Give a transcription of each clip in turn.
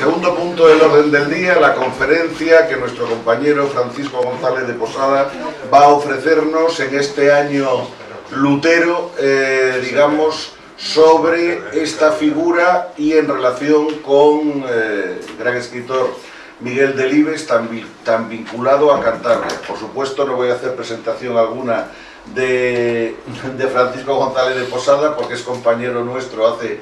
Segundo punto del orden del día, la conferencia que nuestro compañero Francisco González de Posada va a ofrecernos en este año Lutero, eh, digamos, sobre esta figura y en relación con eh, el gran escritor Miguel Delibes, tan, tan vinculado a Cantabria. Por supuesto, no voy a hacer presentación alguna de, de Francisco González de Posada, porque es compañero nuestro hace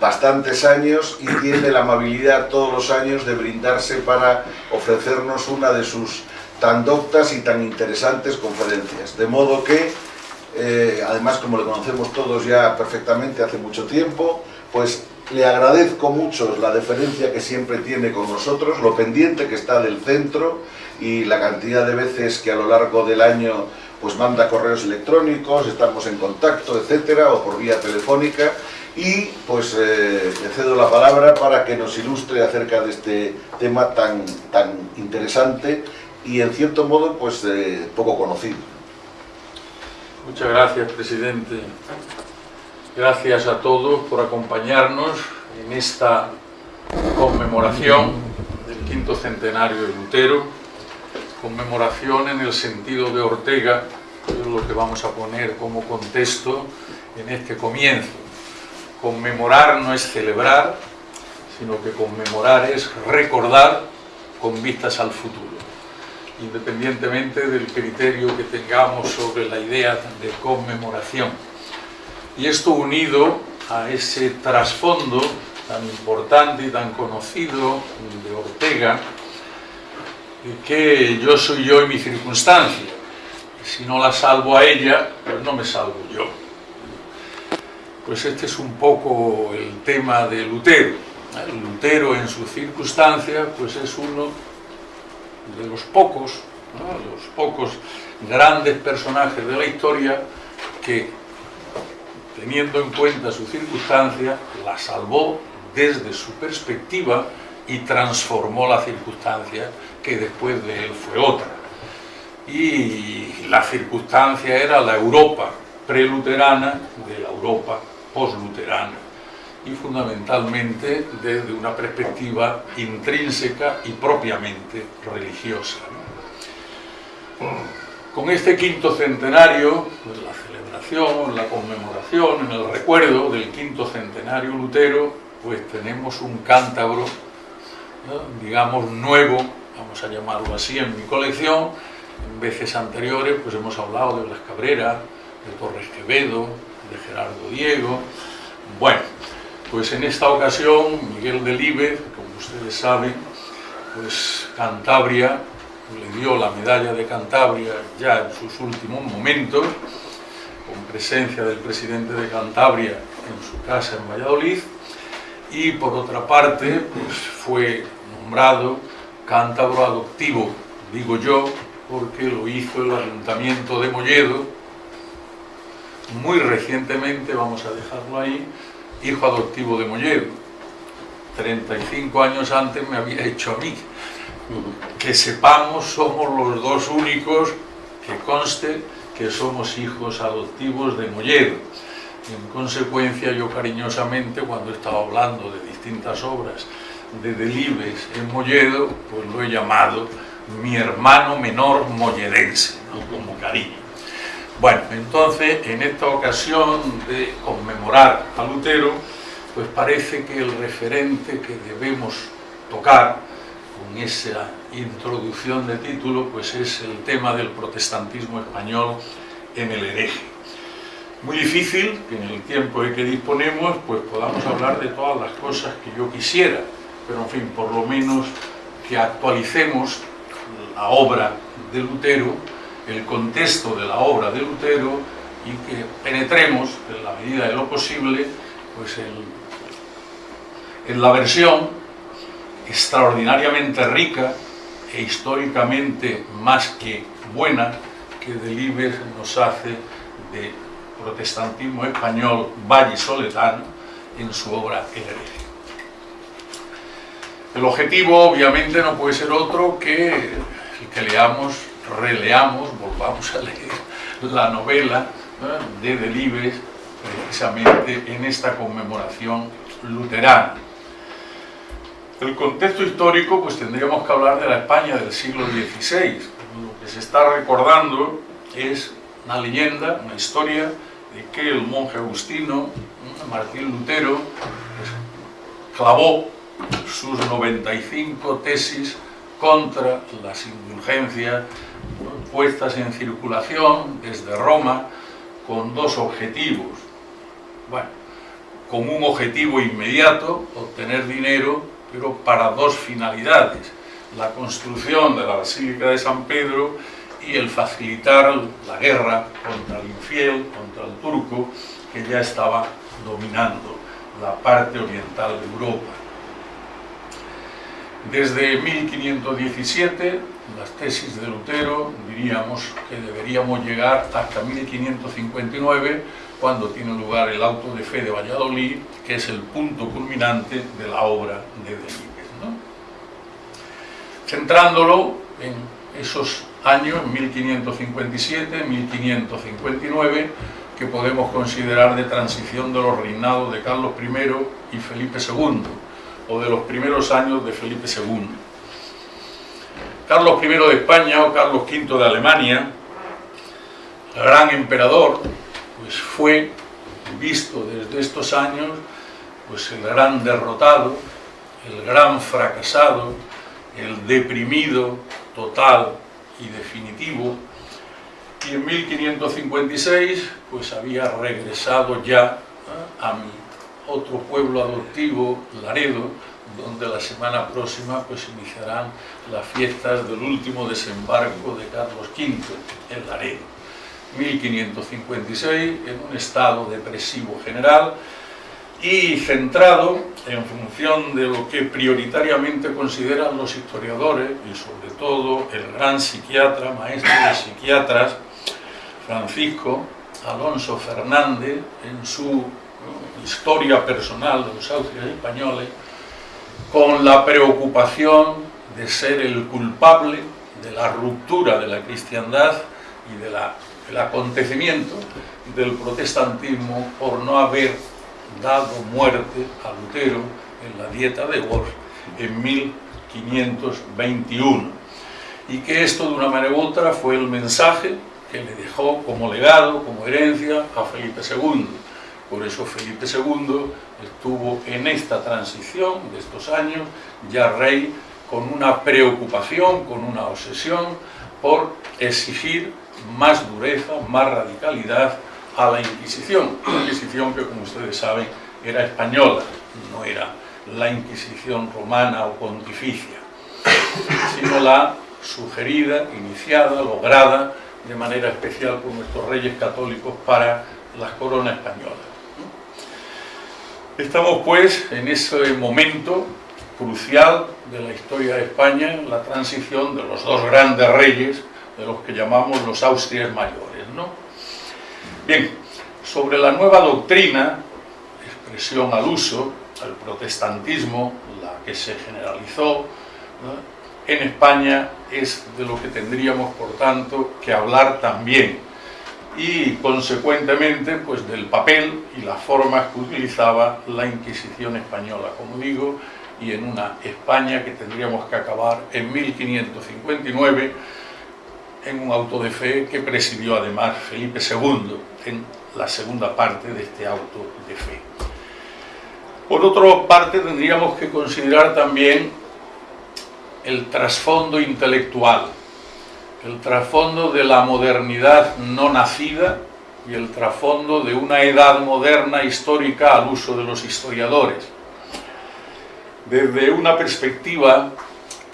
bastantes años y tiene la amabilidad todos los años de brindarse para ofrecernos una de sus tan doctas y tan interesantes conferencias. De modo que, eh, además como le conocemos todos ya perfectamente hace mucho tiempo, pues le agradezco mucho la deferencia que siempre tiene con nosotros, lo pendiente que está del centro y la cantidad de veces que a lo largo del año pues manda correos electrónicos, estamos en contacto, etcétera, o por vía telefónica, y pues eh, le cedo la palabra para que nos ilustre acerca de este tema tan, tan interesante y en cierto modo pues eh, poco conocido. Muchas gracias, presidente. Gracias a todos por acompañarnos en esta conmemoración del quinto centenario de Lutero, conmemoración en el sentido de Ortega, que es lo que vamos a poner como contexto en este comienzo Conmemorar no es celebrar, sino que conmemorar es recordar con vistas al futuro, independientemente del criterio que tengamos sobre la idea de conmemoración. Y esto unido a ese trasfondo tan importante y tan conocido de Ortega, que yo soy yo y mi circunstancia. Si no la salvo a ella, pues no me salvo yo pues este es un poco el tema de Lutero. Lutero en su circunstancia pues es uno de los pocos, los pocos grandes personajes de la historia que, teniendo en cuenta su circunstancia, la salvó desde su perspectiva y transformó la circunstancia que después de él fue otra. Y la circunstancia era la Europa preluterana de la Europa post-luterana y fundamentalmente desde una perspectiva intrínseca y propiamente religiosa. Con este quinto centenario, pues la celebración, la conmemoración, en el recuerdo del quinto centenario lutero, pues tenemos un cántabro, digamos, nuevo, vamos a llamarlo así, en mi colección. En veces anteriores pues hemos hablado de Blas Cabrera, de Torres Quevedo, de Gerardo Diego. Bueno, pues en esta ocasión Miguel Delibes, como ustedes saben, pues Cantabria le dio la medalla de Cantabria ya en sus últimos momentos, con presencia del presidente de Cantabria en su casa en Valladolid, y por otra parte pues fue nombrado cántabro adoptivo, digo yo, porque lo hizo el Ayuntamiento de Molledo muy recientemente, vamos a dejarlo ahí, hijo adoptivo de Molledo. 35 años antes me había hecho a mí. Que sepamos, somos los dos únicos que conste que somos hijos adoptivos de Molledo. en consecuencia, yo cariñosamente, cuando estaba hablando de distintas obras de Delibes en Molledo, pues lo he llamado mi hermano menor molledense, como cariño. Bueno, entonces, en esta ocasión de conmemorar a Lutero, pues parece que el referente que debemos tocar con esa introducción de título, pues es el tema del protestantismo español en el hereje. Muy difícil que en el tiempo de que disponemos, pues podamos hablar de todas las cosas que yo quisiera, pero en fin, por lo menos que actualicemos la obra de Lutero el contexto de la obra de Lutero y que penetremos, en la medida de lo posible, pues en, la versión extraordinariamente rica e históricamente más que buena que Delibes nos hace de protestantismo español vallisoletano en su obra El hereje. El objetivo obviamente no puede ser otro que el que leamos releamos, volvamos a leer la novela de Delibes precisamente en esta conmemoración luterana. El contexto histórico, pues tendríamos que hablar de la España del siglo XVI. Lo que se está recordando es una leyenda, una historia de que el monje agustino, Martín Lutero, pues, clavó sus 95 tesis contra las indulgencias puestas en circulación desde Roma con dos objetivos. Bueno, con un objetivo inmediato, obtener dinero, pero para dos finalidades. La construcción de la Basílica de San Pedro y el facilitar la guerra contra el infiel, contra el turco, que ya estaba dominando la parte oriental de Europa. Desde 1517, las tesis de Lutero diríamos que deberíamos llegar hasta 1559, cuando tiene lugar el auto de fe de Valladolid, que es el punto culminante de la obra de Delibes. Centrándolo en esos años, 1557, 1559, que podemos considerar de transición de los reinados de Carlos I y Felipe II, o de los primeros años de Felipe II. Carlos I de España o Carlos V de Alemania, gran emperador, pues fue visto desde estos años pues el gran derrotado, el gran fracasado, el deprimido total y definitivo, y en 1556 pues había regresado ya a mi otro pueblo adoptivo, Laredo, donde la semana próxima pues iniciarán las fiestas del último desembarco de Carlos V en Laredo. 1556, en un estado depresivo general y centrado en función de lo que prioritariamente consideran los historiadores y sobre todo el gran psiquiatra, maestro de psiquiatras, Francisco Alonso Fernández, en su historia personal de los Austrias españoles, con la preocupación de ser el culpable de la ruptura de la cristiandad y del acontecimiento del protestantismo por no haber dado muerte a Lutero en la dieta de Worms en 1521 y que esto de una manera u otra fue el mensaje que le dejó como legado, como herencia a Felipe II por eso Felipe II estuvo en esta transición de estos años, ya rey, con una preocupación, con una obsesión por exigir más dureza, más radicalidad a la Inquisición. Una Inquisición que, como ustedes saben, era española, no era la Inquisición romana o pontificia, sino la sugerida, iniciada, lograda de manera especial por nuestros reyes católicos para las coronas españolas. Estamos pues en ese momento crucial de la historia de España, la transición de los dos grandes reyes, de los que llamamos los Austrias mayores. ¿no? Bien, sobre la nueva doctrina, expresión al uso, el protestantismo, la que se generalizó en España, es de lo que tendríamos, por tanto, que hablar también y consecuentemente pues del papel y las formas que utilizaba la Inquisición española, como digo, y en una España que tendríamos que acabar en 1559 en un auto de fe que presidió además Felipe II en la segunda parte de este auto de fe. Por otra parte tendríamos que considerar también el trasfondo intelectual el trasfondo de la modernidad no nacida y el trasfondo de una edad moderna histórica al uso de los historiadores. Desde una perspectiva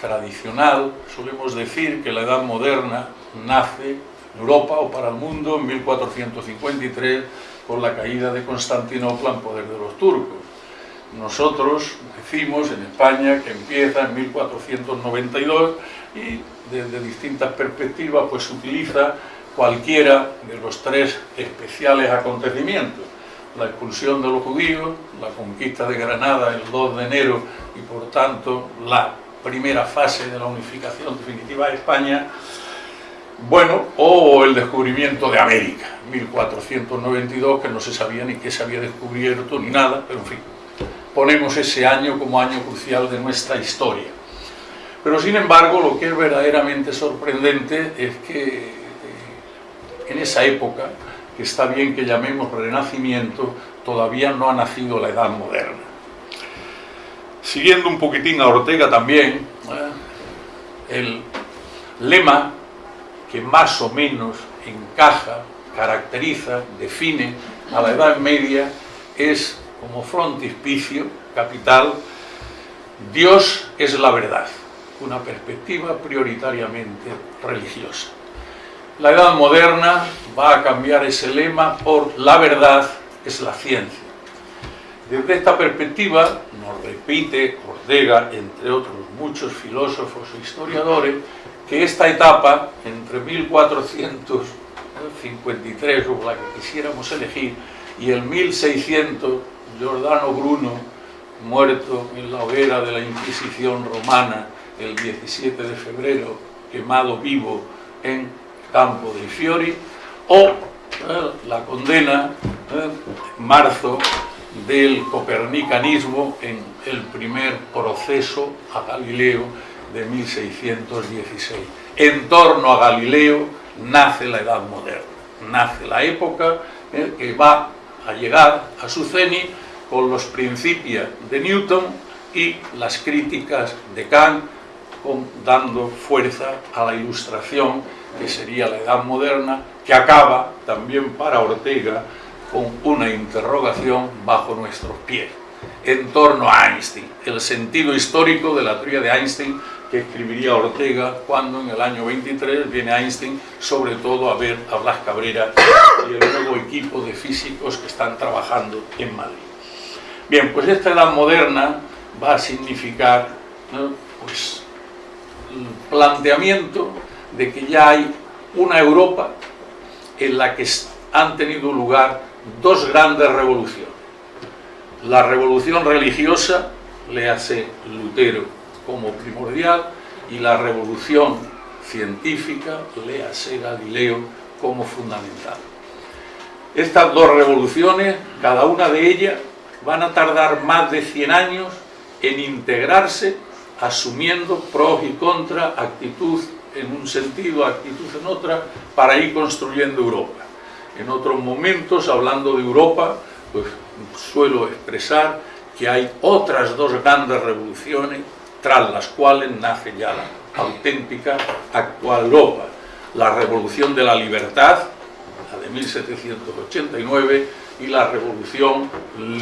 tradicional, solemos decir que la edad moderna nace en Europa o para el mundo en 1453 con la caída de Constantinopla en poder de los turcos. Nosotros decimos en España que empieza en 1492 y desde distintas perspectivas pues utiliza cualquiera de los tres especiales acontecimientos la expulsión de los judíos, la conquista de Granada el 2 de enero y por tanto la primera fase de la unificación definitiva de España bueno, o el descubrimiento de América, 1492, que no se sabía ni qué se había descubierto ni nada, pero en fin, ponemos ese año como año crucial de nuestra historia. Pero sin embargo, lo que es verdaderamente sorprendente es que eh, en esa época, que está bien que llamemos Renacimiento, todavía no ha nacido la Edad Moderna. Siguiendo un poquitín a Ortega también, ¿eh? el lema que más o menos encaja, caracteriza, define a la Edad Media es como frontispicio capital, Dios es la verdad una perspectiva prioritariamente religiosa. La edad moderna va a cambiar ese lema por la verdad es la ciencia. Desde esta perspectiva nos repite Ortega, entre otros muchos filósofos e historiadores, que esta etapa, entre 1453, o la que quisiéramos elegir, y el 1600, Giordano Bruno, muerto en la hoguera de la Inquisición romana, el 17 de febrero, quemado vivo en Campo dei Fiori, o eh, la condena en eh, marzo del copernicanismo en el primer proceso a Galileo de 1616. En torno a Galileo nace la Edad Moderna, nace la época eh, que va a llegar a su cenit con los principios de Newton y las críticas de Kant dando fuerza a la ilustración, que sería la edad moderna, que acaba también para Ortega con una interrogación bajo nuestros pies, en torno a Einstein, el sentido histórico de la teoría de Einstein que escribiría Ortega cuando en el año 23 viene Einstein sobre todo a ver a Blas Cabrera y el nuevo equipo de físicos que están trabajando en Madrid. Bien, pues esta edad moderna va a significar pues, planteamiento de que ya hay una Europa en la que han tenido lugar dos grandes revoluciones. La revolución religiosa, le hace Lutero como primordial, y la revolución científica, le hace Galileo como fundamental. Estas dos revoluciones, cada una de ellas, van a tardar más de 100 años en integrarse asumiendo pros y contras, actitud en un sentido, actitud en otra, para ir construyendo Europa. En otros momentos, hablando de Europa, pues suelo expresar que hay otras dos grandes revoluciones tras las cuales nace ya la auténtica actual Europa. La revolución de la libertad, la de 1789, y la revolución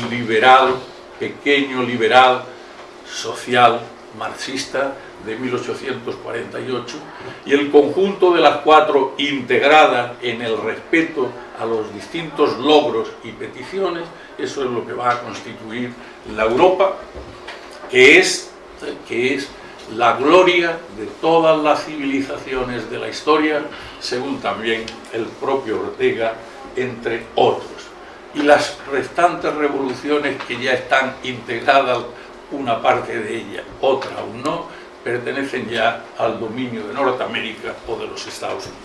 liberal, pequeño liberal, social, marxista de 1848 y el conjunto de las cuatro integradas en el respeto a los distintos logros y peticiones, eso es lo que va a constituir la Europa, que es, que es la gloria de todas las civilizaciones de la historia, según también el propio Ortega, entre otros. Y las restantes revoluciones que ya están integradas una parte de ella, otra aún no, pertenecen ya al dominio de Norteamérica o de los Estados Unidos.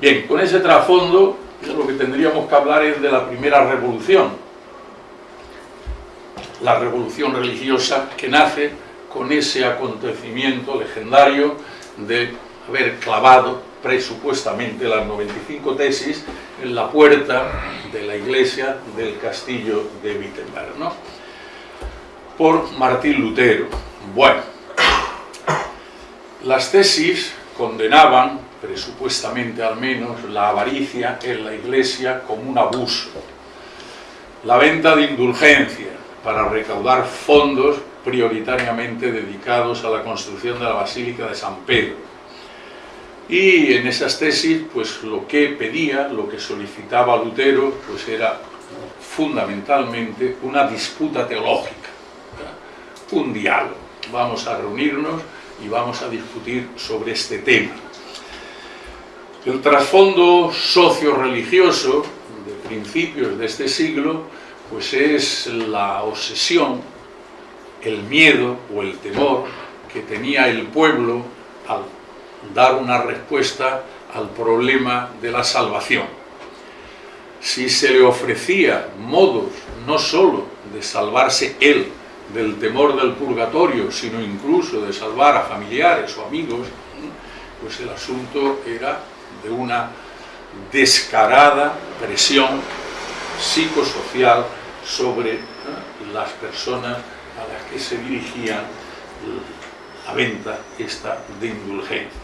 Bien, con ese trasfondo, lo que tendríamos que hablar es de la primera revolución, la revolución religiosa que nace con ese acontecimiento legendario de haber clavado presupuestamente las 95 tesis en la puerta de la iglesia del castillo de Wittenberg. ¿no? Por Martín Lutero. Bueno, las tesis condenaban, presupuestamente al menos, la avaricia en la iglesia como un abuso, la venta de indulgencia para recaudar fondos prioritariamente dedicados a la construcción de la Basílica de San Pedro. Y en esas tesis, pues lo que pedía, lo que solicitaba Lutero, pues era fundamentalmente una disputa teológica un diálogo. Vamos a reunirnos y vamos a discutir sobre este tema. El trasfondo socio-religioso de principios de este siglo pues es la obsesión, el miedo o el temor que tenía el pueblo al dar una respuesta al problema de la salvación. Si se le ofrecía modos no sólo de salvarse él del temor del purgatorio, sino incluso de salvar a familiares o amigos, pues el asunto era de una descarada presión psicosocial sobre las personas a las que se dirigían la venta esta de indulgencia.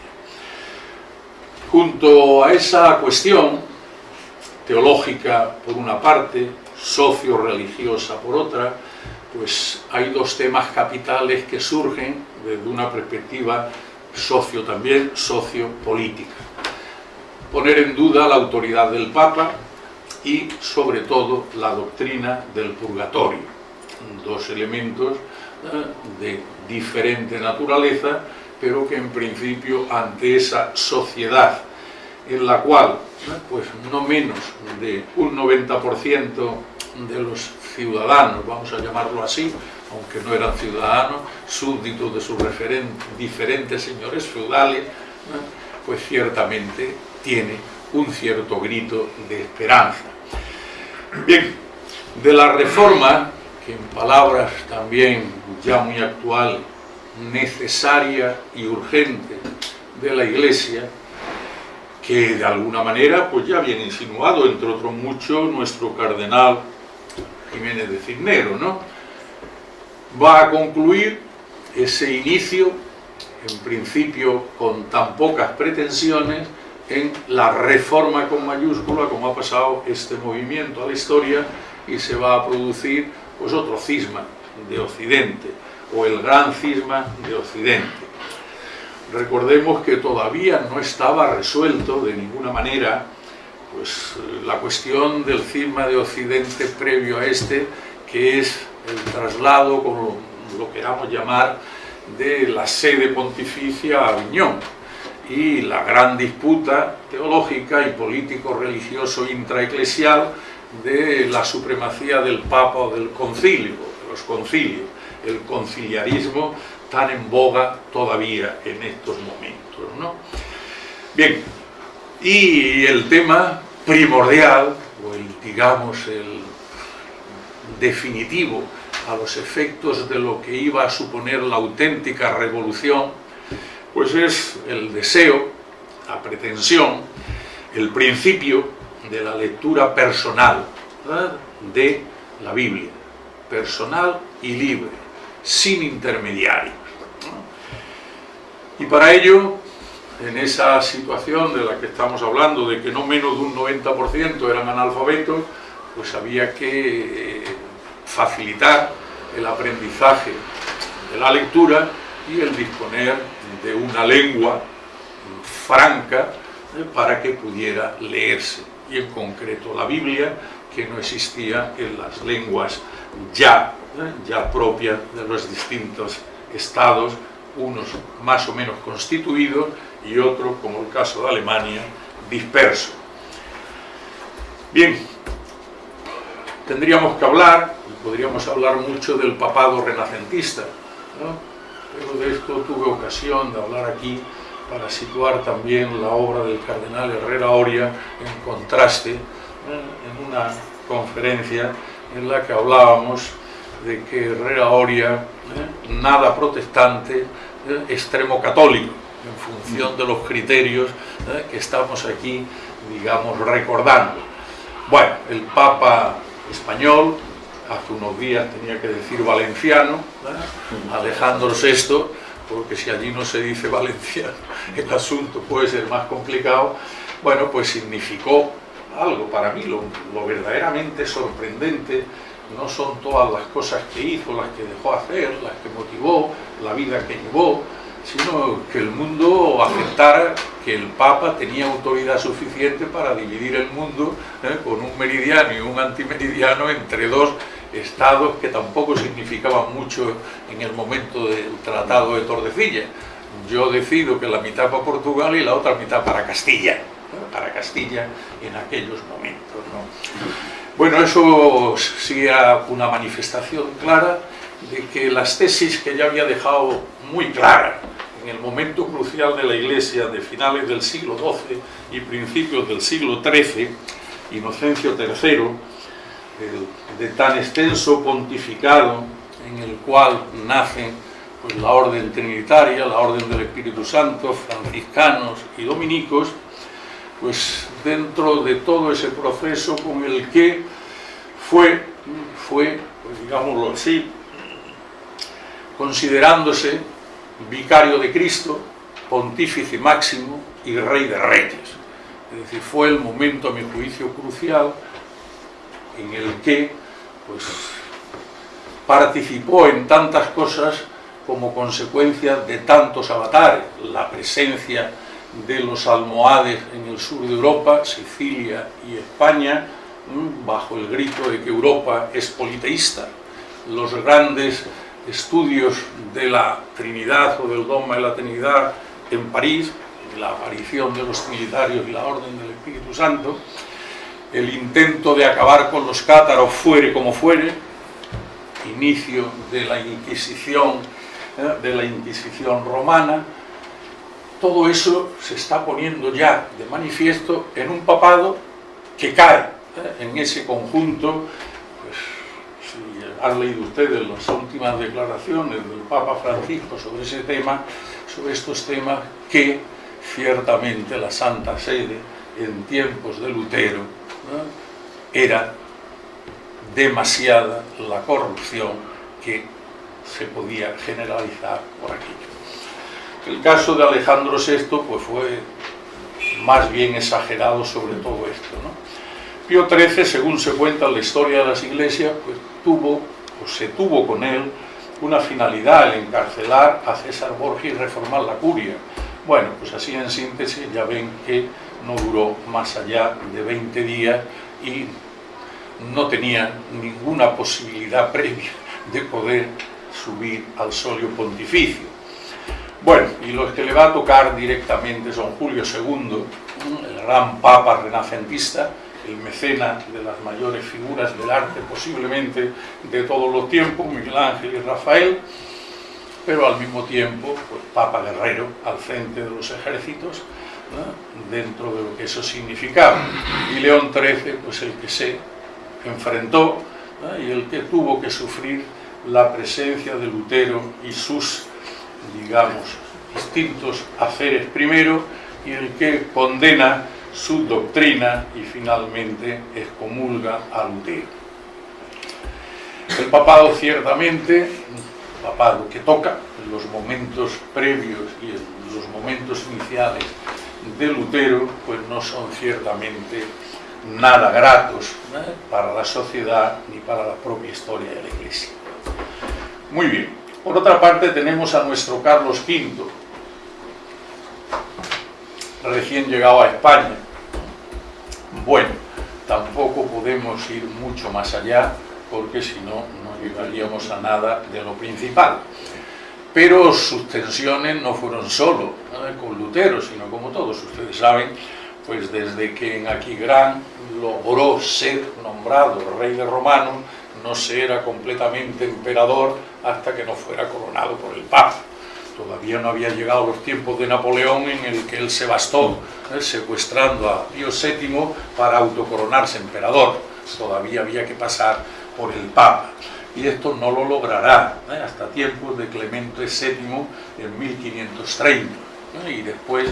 Junto a esa cuestión teológica por una parte, socio-religiosa por otra, pues hay dos temas capitales que surgen desde una perspectiva socio también, sociopolítica. Poner en duda la autoridad del Papa y, sobre todo, la doctrina del purgatorio. Dos elementos eh, de diferente naturaleza, pero que en principio ante esa sociedad en la cual eh, pues no menos de un 90% de los ciudadanos, vamos a llamarlo así, aunque no eran ciudadanos, súbditos de sus diferentes señores feudales, pues ciertamente tiene un cierto grito de esperanza. Bien, de la reforma, que en palabras también ya muy actual, necesaria y urgente de la Iglesia, que de alguna manera pues ya viene insinuado, entre otros muchos, nuestro cardenal Jiménez de Cisnero, ¿no? Va a concluir ese inicio, en principio con tan pocas pretensiones, en la reforma con mayúscula, como ha pasado este movimiento a la historia, y se va a producir pues, otro cisma de Occidente, o el gran cisma de Occidente. Recordemos que todavía no estaba resuelto de ninguna manera pues, la cuestión del cisma de Occidente previo a este, que es el traslado, como lo queramos llamar, de la sede pontificia a Aviñón y la gran disputa teológica y político-religioso intraeclesial de la supremacía del Papa o del concilio, de los concilios, el conciliarismo tan en boga todavía en estos momentos. ¿no? Bien, y el tema primordial, o el, digamos, el definitivo a los efectos de lo que iba a suponer la auténtica revolución, pues es el deseo, la pretensión, el principio de la lectura personal de la Biblia, personal y libre, sin intermediarios. Y para ello, en esa situación de la que estamos hablando, de que no menos de un 90% eran analfabetos, pues había que eh, facilitar el aprendizaje de la lectura y el disponer de una lengua franca eh, para que pudiera leerse, y en concreto la Biblia, que no existía en las lenguas ya, eh, ya propias de los distintos estados, unos más o menos constituidos y otros, como el caso de Alemania, dispersos. Bien, tendríamos que hablar, podríamos hablar mucho del papado renacentista, pero de esto tuve ocasión de hablar aquí para situar también la obra del cardenal Herrera Oria en contraste en una conferencia en la que hablábamos de que Herrera Oria, ¿eh? nada protestante, ¿eh? extremo católico, en función de los criterios ¿eh? que estamos aquí, digamos, recordando. Bueno, el Papa español, hace unos días tenía que decir valenciano, Alejandro VI, porque si allí no se dice valenciano, el asunto puede ser más complicado, bueno, pues significó algo para mí, lo, lo verdaderamente sorprendente, no son todas las cosas que hizo, las que dejó hacer, las que motivó, la vida que llevó, sino que el mundo aceptara que el Papa tenía autoridad suficiente para dividir el mundo ¿eh? con un meridiano y un antimeridiano entre dos estados que tampoco significaban mucho en el momento del Tratado de Tordesillas. Yo decido que la mitad para Portugal y la otra mitad para Castilla, para Castilla en aquellos momentos. Bueno, eso sí una manifestación clara de que las tesis que ya había dejado muy claras en el momento crucial de la Iglesia de finales del siglo XII y principios del siglo XIII, Inocencio III, de tan extenso pontificado en el cual nacen pues, la orden trinitaria, la orden del Espíritu Santo, franciscanos y dominicos, pues dentro de todo ese proceso con el que fue, fue pues, digámoslo así, considerándose vicario de Cristo, pontífice máximo y rey de reyes. Es decir, fue el momento, a mi juicio, crucial en el que pues, participó en tantas cosas como consecuencia de tantos avatares, la presencia de los almohades en el sur de Europa, Sicilia y España, bajo el grito de que Europa es politeísta, los grandes estudios de la Trinidad o del dogma de la Trinidad en París, la aparición de los trinitarios y la orden del Espíritu Santo, el intento de acabar con los cátaros fuere como fuere, inicio de la Inquisición, ¿eh? de la Inquisición romana, todo eso se está poniendo ya de manifiesto en un papado que cae ¿eh? en ese conjunto, han leído ustedes las últimas declaraciones del Papa Francisco sobre ese tema, sobre estos temas que ciertamente la Santa Sede en tiempos de Lutero era demasiada la corrupción que se podía generalizar por aquello. El caso de Alejandro VI pues, fue más bien exagerado sobre todo esto. ¿no? Pío XIII, según se cuenta en la historia de las iglesias, pues, tuvo, o se tuvo con él, una finalidad, el encarcelar a César Borgia y reformar la curia. Bueno, pues así en síntesis ya ven que no duró más allá de 20 días y no tenía ninguna posibilidad previa de poder subir al solio pontificio. Bueno, y los que le va a tocar directamente son Julio II, el gran papa renacentista, el mecena de las mayores figuras del arte posiblemente de todos los tiempos, Miguel Ángel y Rafael, pero al mismo tiempo, pues Papa Guerrero al frente de los ejércitos, dentro de lo que eso significaba. Y León XIII, pues el que se enfrentó y el que tuvo que sufrir la presencia de Lutero y sus, digamos, distintos haceres primero, y el que condena su doctrina y finalmente excomulga a Lutero. El papado ciertamente, papado que toca los momentos previos y los momentos iniciales de Lutero, pues no son ciertamente nada gratos ¿eh? para la sociedad ni para la propia historia de la Iglesia. Muy bien, por otra parte tenemos a nuestro Carlos V, recién llegado a España. Bueno, tampoco podemos ir mucho más allá porque si no, no llegaríamos a nada de lo principal. Pero sus tensiones no fueron solo con Lutero, sino como todos ustedes saben, pues desde que en Aquigran logró ser nombrado rey de Romano, no se era completamente emperador hasta que no fuera coronado por el Papa. Todavía no había llegado los tiempos de Napoleón en el que él se bastó ¿eh? secuestrando a Pío VII para autocoronarse emperador. Todavía había que pasar por el Papa. Y esto no lo logrará ¿eh? hasta tiempos de Clemente VII en 1530 ¿eh? y después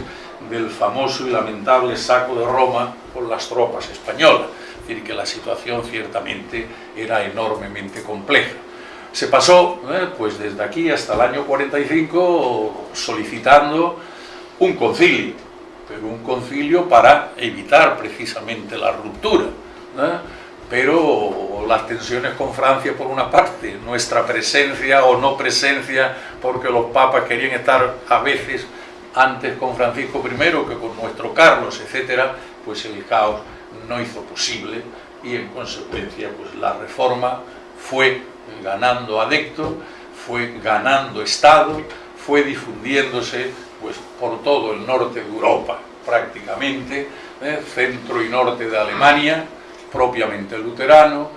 del famoso y lamentable saco de Roma por las tropas españolas. Es decir, que la situación ciertamente era enormemente compleja. Se pasó, eh, pues desde aquí hasta el año 45, solicitando un concilio, pero un concilio para evitar precisamente la ruptura. ¿eh? Pero las tensiones con Francia por una parte, nuestra presencia o no presencia, porque los papas querían estar a veces antes con Francisco I que con nuestro Carlos, etcétera, pues el caos no hizo posible y en consecuencia pues la reforma fue ganando adecto, fue ganando Estado, fue difundiéndose pues por todo el norte de Europa prácticamente, ¿eh? centro y norte de Alemania, propiamente luterano,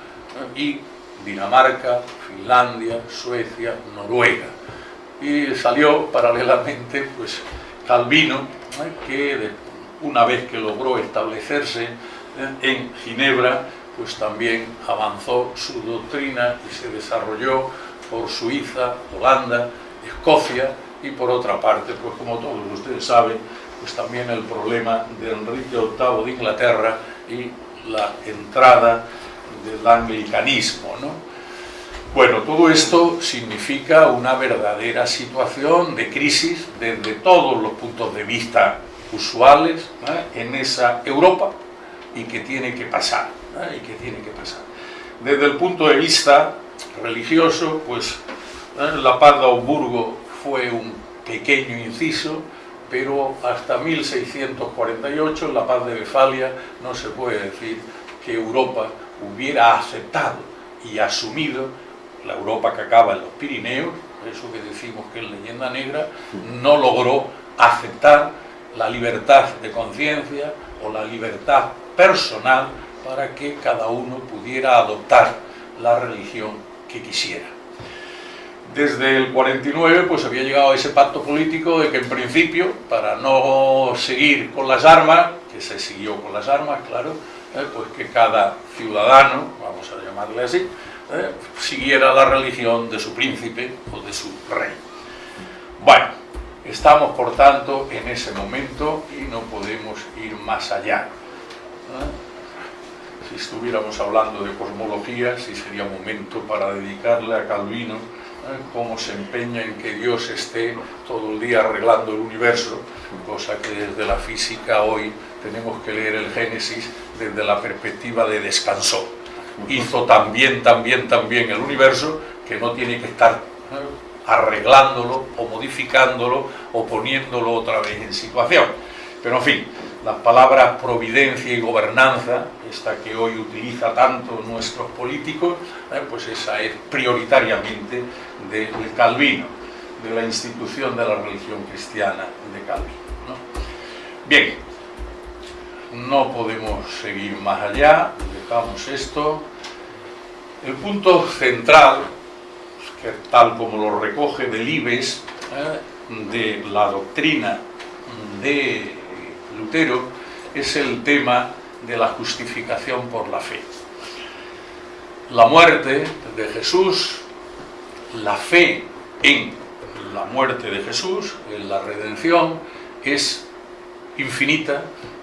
¿eh? y Dinamarca, Finlandia, Suecia, Noruega. Y salió paralelamente pues Calvino, que una vez que logró establecerse en Ginebra, pues también avanzó su doctrina y se desarrolló por Suiza, Holanda, Escocia y por otra parte, pues como todos ustedes saben, pues también el problema de Enrique VIII de Inglaterra y la entrada del anglicanismo. ¿no? Bueno, todo esto significa una verdadera situación de crisis desde todos los puntos de vista usuales en esa Europa y que tiene que pasar, y que tiene que pasar. Desde el punto de vista religioso, pues la paz de Augsburgo fue un pequeño inciso, pero hasta 1648, en la paz de Westfalia, no se puede decir que Europa hubiera aceptado y asumido la Europa que acaba en los Pirineos, eso que decimos que es leyenda negra, no logró aceptar la libertad de conciencia o la libertad personal para que cada uno pudiera adoptar la religión que quisiera. Desde el 49 pues había llegado ese pacto político de que en principio, para no seguir con las armas, que se siguió con las armas, claro, eh, pues que cada ciudadano, vamos a llamarle así, eh, siguiera la religión de su príncipe o de su rey. Bueno, estamos por tanto en ese momento y no podemos ir más allá. Si estuviéramos hablando de cosmología, sí sería momento para dedicarle a Calvino ¿eh? cómo se empeña en que Dios esté todo el día arreglando el universo, cosa que desde la física hoy tenemos que leer el Génesis desde la perspectiva de descansó. Hizo también, también, también el universo que no tiene que estar ¿eh? arreglándolo o modificándolo o poniéndolo otra vez en situación. Pero en fin, las palabras providencia y gobernanza, esta que hoy utiliza tanto nuestros políticos, eh, pues esa es prioritariamente de Calvino, de la institución de la religión cristiana de Calvino. Bien, no podemos seguir más allá, dejamos esto. El punto central, que tal como lo recoge Delibes, eh, de la doctrina de Lutero es el tema de la justificación por la fe. La muerte de Jesús, la fe en la muerte de Jesús, en la redención, es infinita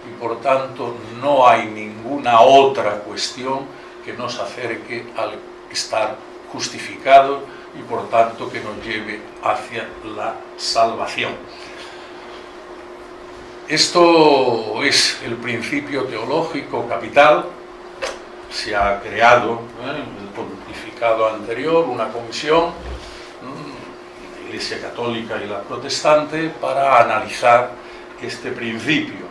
y por tanto no hay ninguna otra cuestión que nos acerque al estar justificado y por tanto que nos lleve hacia la salvación. Esto es el principio teológico capital, se ha creado ¿eh? en el pontificado anterior una comisión, la Iglesia Católica y la Protestante, para analizar este principio.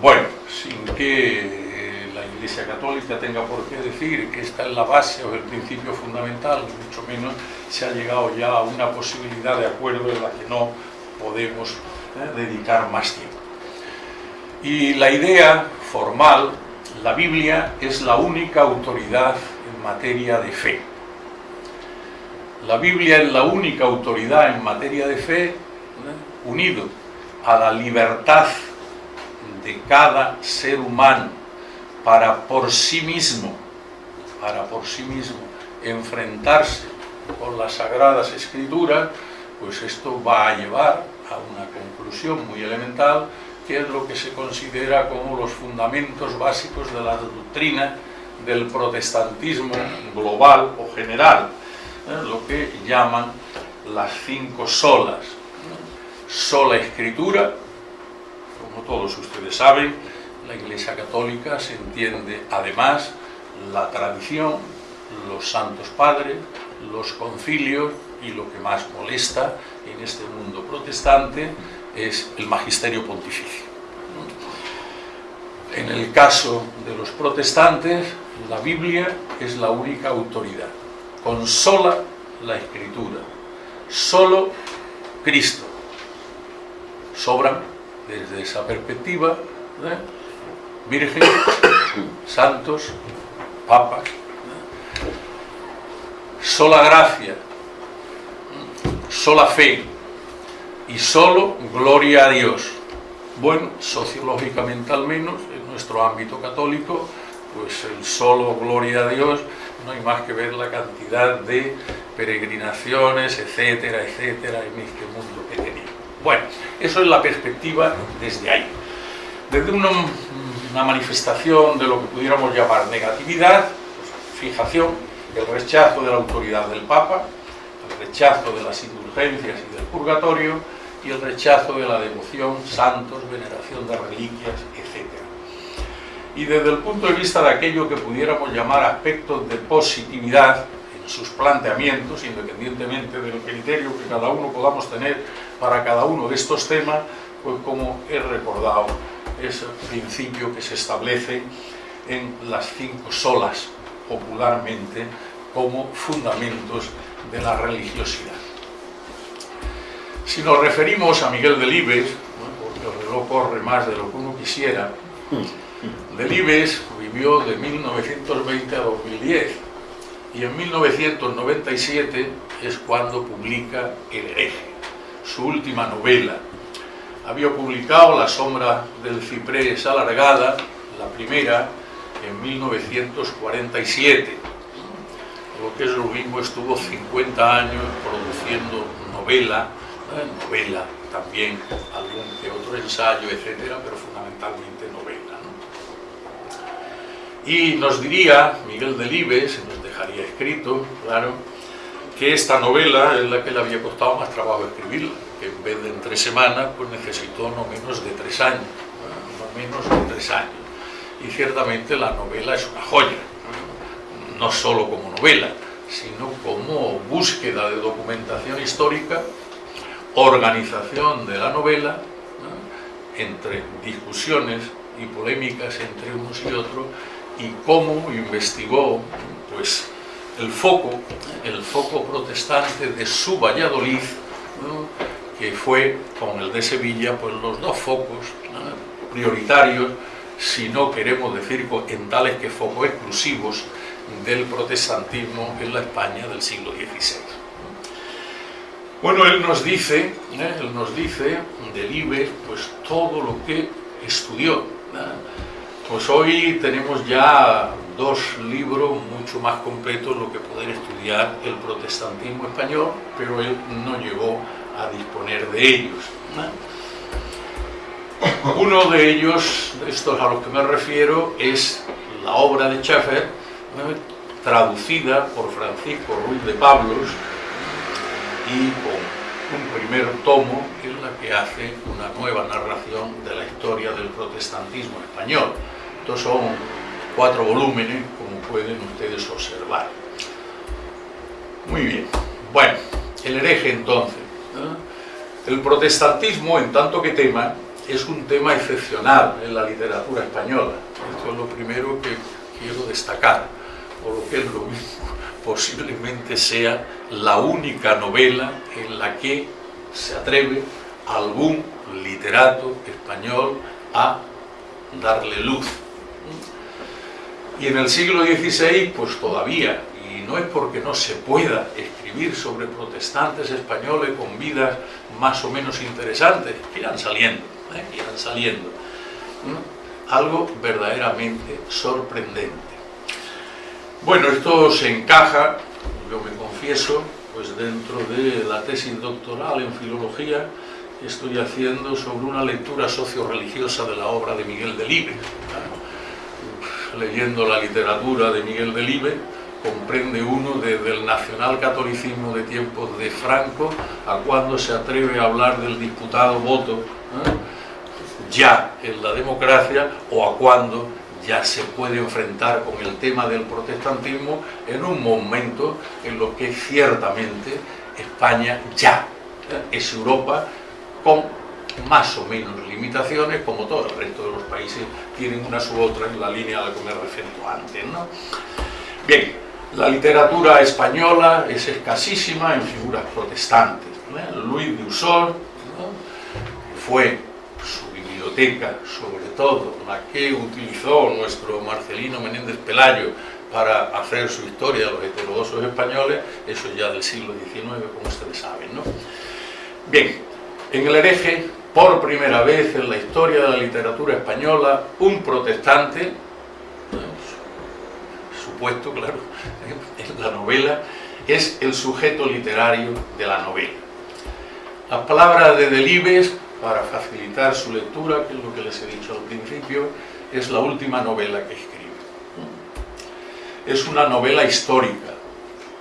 Bueno, sin que la Iglesia Católica tenga por qué decir que esta es la base o el principio fundamental, mucho menos se ha llegado ya a una posibilidad de acuerdo en la que no podemos ¿eh? dedicar más tiempo. Y la idea formal, la Biblia es la única autoridad en materia de fe. La Biblia es la única autoridad en materia de fe, unido a la libertad de cada ser humano para por sí mismo, para por sí mismo enfrentarse con las sagradas escrituras, pues esto va a llevar a una conclusión muy elemental que es lo que se considera como los fundamentos básicos de la doctrina del protestantismo global o general, ¿eh? lo que llaman las cinco solas. Sola escritura, como todos ustedes saben, la Iglesia Católica se entiende además la tradición, los santos padres, los concilios y lo que más molesta en este mundo protestante, es el magisterio pontificio. En el caso de los protestantes, la Biblia es la única autoridad, con sola la escritura, solo Cristo. Sobran, desde esa perspectiva, ¿eh? Virgen, santos, papas, ¿eh? sola gracia, sola fe, y solo gloria a Dios. Bueno, sociológicamente al menos, en nuestro ámbito católico, pues el solo gloria a Dios, no hay más que ver la cantidad de peregrinaciones, etcétera, etcétera, en este mundo que tenía. Bueno, eso es la perspectiva desde ahí. Desde una, manifestación de lo que pudiéramos llamar negatividad, pues, fijación, el rechazo de la autoridad del Papa, el rechazo de las indulgencias y del purgatorio, y el rechazo de la devoción, santos, veneración de reliquias, etc. Y desde el punto de vista de aquello que pudiéramos llamar aspectos de positividad en sus planteamientos, independientemente del criterio que cada uno podamos tener para cada uno de estos temas, pues como he recordado, ese principio que se establece en las cinco solas, popularmente, como fundamentos de la religiosidad. Si nos referimos a Miguel Delibes, porque el reloj corre más de lo que uno quisiera, Delibes vivió de 1920 a 2010 y en 1997 es cuando publica El hereje, su última novela. Había publicado La sombra del ciprés alargada, la primera, en 1947. Lo que es lo mismo estuvo 50 años produciendo novela novela también, algún que otro ensayo, etcétera, pero fundamentalmente novela. Y nos diría Miguel Delibes, nos dejaría escrito, claro, que esta novela es la que le había costado más trabajo escribirla, que en vez de en tres semanas, pues necesitó no menos de tres años, no menos de tres años. Y ciertamente la novela es una joya, no solo como novela, sino como búsqueda de documentación histórica organización de la novela, entre discusiones y polémicas entre unos y otros, y cómo investigó pues, el foco, el foco protestante de su Valladolid, que fue con el de Sevilla pues, los dos focos prioritarios, si no queremos decir en tales que focos exclusivos del protestantismo en la España del siglo XVI. Bueno, él nos dice, ¿eh? él nos dice del IBE, pues todo lo que estudió. Pues hoy tenemos ya dos libros mucho más completos lo que poder estudiar el protestantismo español, pero él no llegó a disponer de ellos. Uno de ellos, estos a los que me refiero, es la obra de Schaeffer, traducida por Francisco Ruiz de Pablos, y con un primer tomo en la que hace una nueva narración de la historia del protestantismo español. Estos son cuatro volúmenes, como pueden ustedes observar. Muy bien. Bueno, el hereje entonces. El protestantismo, en tanto que tema, es un tema excepcional en la literatura española. Esto es lo primero que quiero destacar, o lo que es lo mismo posiblemente sea la única novela en la que se atreve algún literato español a darle luz. Y en el siglo XVI, pues todavía, y no es porque no se pueda escribir sobre protestantes españoles con vidas más o menos interesantes, irán saliendo, ¿eh? irán saliendo. Algo verdaderamente sorprendente. Bueno, esto se encaja, yo me confieso, pues dentro de la tesis doctoral en filología que estoy haciendo sobre una lectura socio-religiosa de la obra de Miguel Delibes. Leyendo la literatura de Miguel Delibes, comprende uno desde el nacional-catolicismo de tiempos de Franco a cuando se atreve a hablar del disputado voto ¿eh? ya en la democracia o a cuando ya se puede enfrentar con el tema del protestantismo en un momento en lo que ciertamente España ya es Europa con más o menos limitaciones, como todo el resto de los países tienen una u otra en la línea a la que me refiero antes. Bien, la literatura española es escasísima en figuras protestantes. Luis de Usor fue sobre todo la que utilizó nuestro Marcelino Menéndez Pelayo para hacer su historia de los heterodoxos españoles, eso ya del siglo XIX, como ustedes saben. ¿no? Bien, en el hereje, por primera vez en la historia de la literatura española, un protestante, supuesto, claro, en la novela, es el sujeto literario de la novela. Las palabras de Delibes, para facilitar su lectura, que es lo que les he dicho al principio, es la última novela que escribe. Es una novela histórica.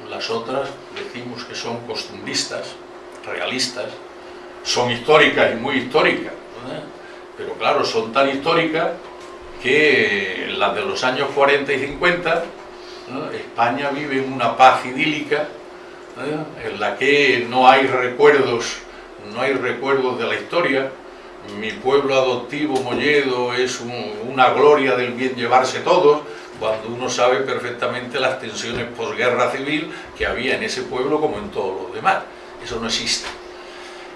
Las otras decimos que son costumbristas, realistas, son históricas y muy históricas. Pero claro, son tan históricas que las de los años 40 y 50, España vive en una paz idílica, en la que no hay recuerdos, no hay recuerdos de la historia, mi pueblo adoptivo Molledo es una gloria del bien llevarse todos, cuando uno sabe perfectamente las tensiones posguerra civil que había en ese pueblo como en todos los demás. Eso no existe.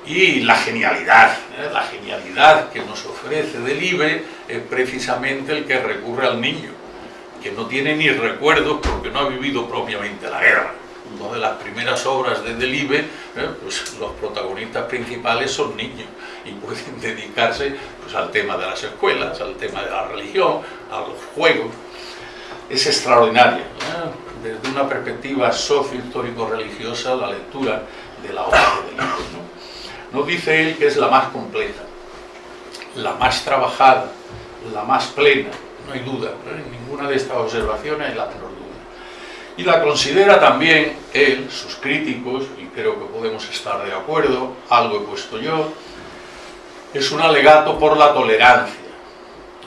Y la genialidad, ¿eh? la genialidad que nos ofrece Delibes es precisamente el que recurre al niño, que no tiene ni recuerdos porque no ha vivido propiamente la guerra. Una de las primeras obras de Delibes, ¿eh? pues los protagonistas principales son niños y pueden dedicarse pues, al tema de las escuelas, al tema de la religión, a los juegos. Es extraordinaria, ¿eh? desde una perspectiva socio-histórico-religiosa, la lectura de la obra de Delibes. Nos dice él que es la más completa, la más trabajada, la más plena, no hay duda, en ninguna de estas observaciones hay la menor. Y la considera también él, sus críticos, y creo que podemos estar de acuerdo, algo he puesto yo, es un alegato por la tolerancia,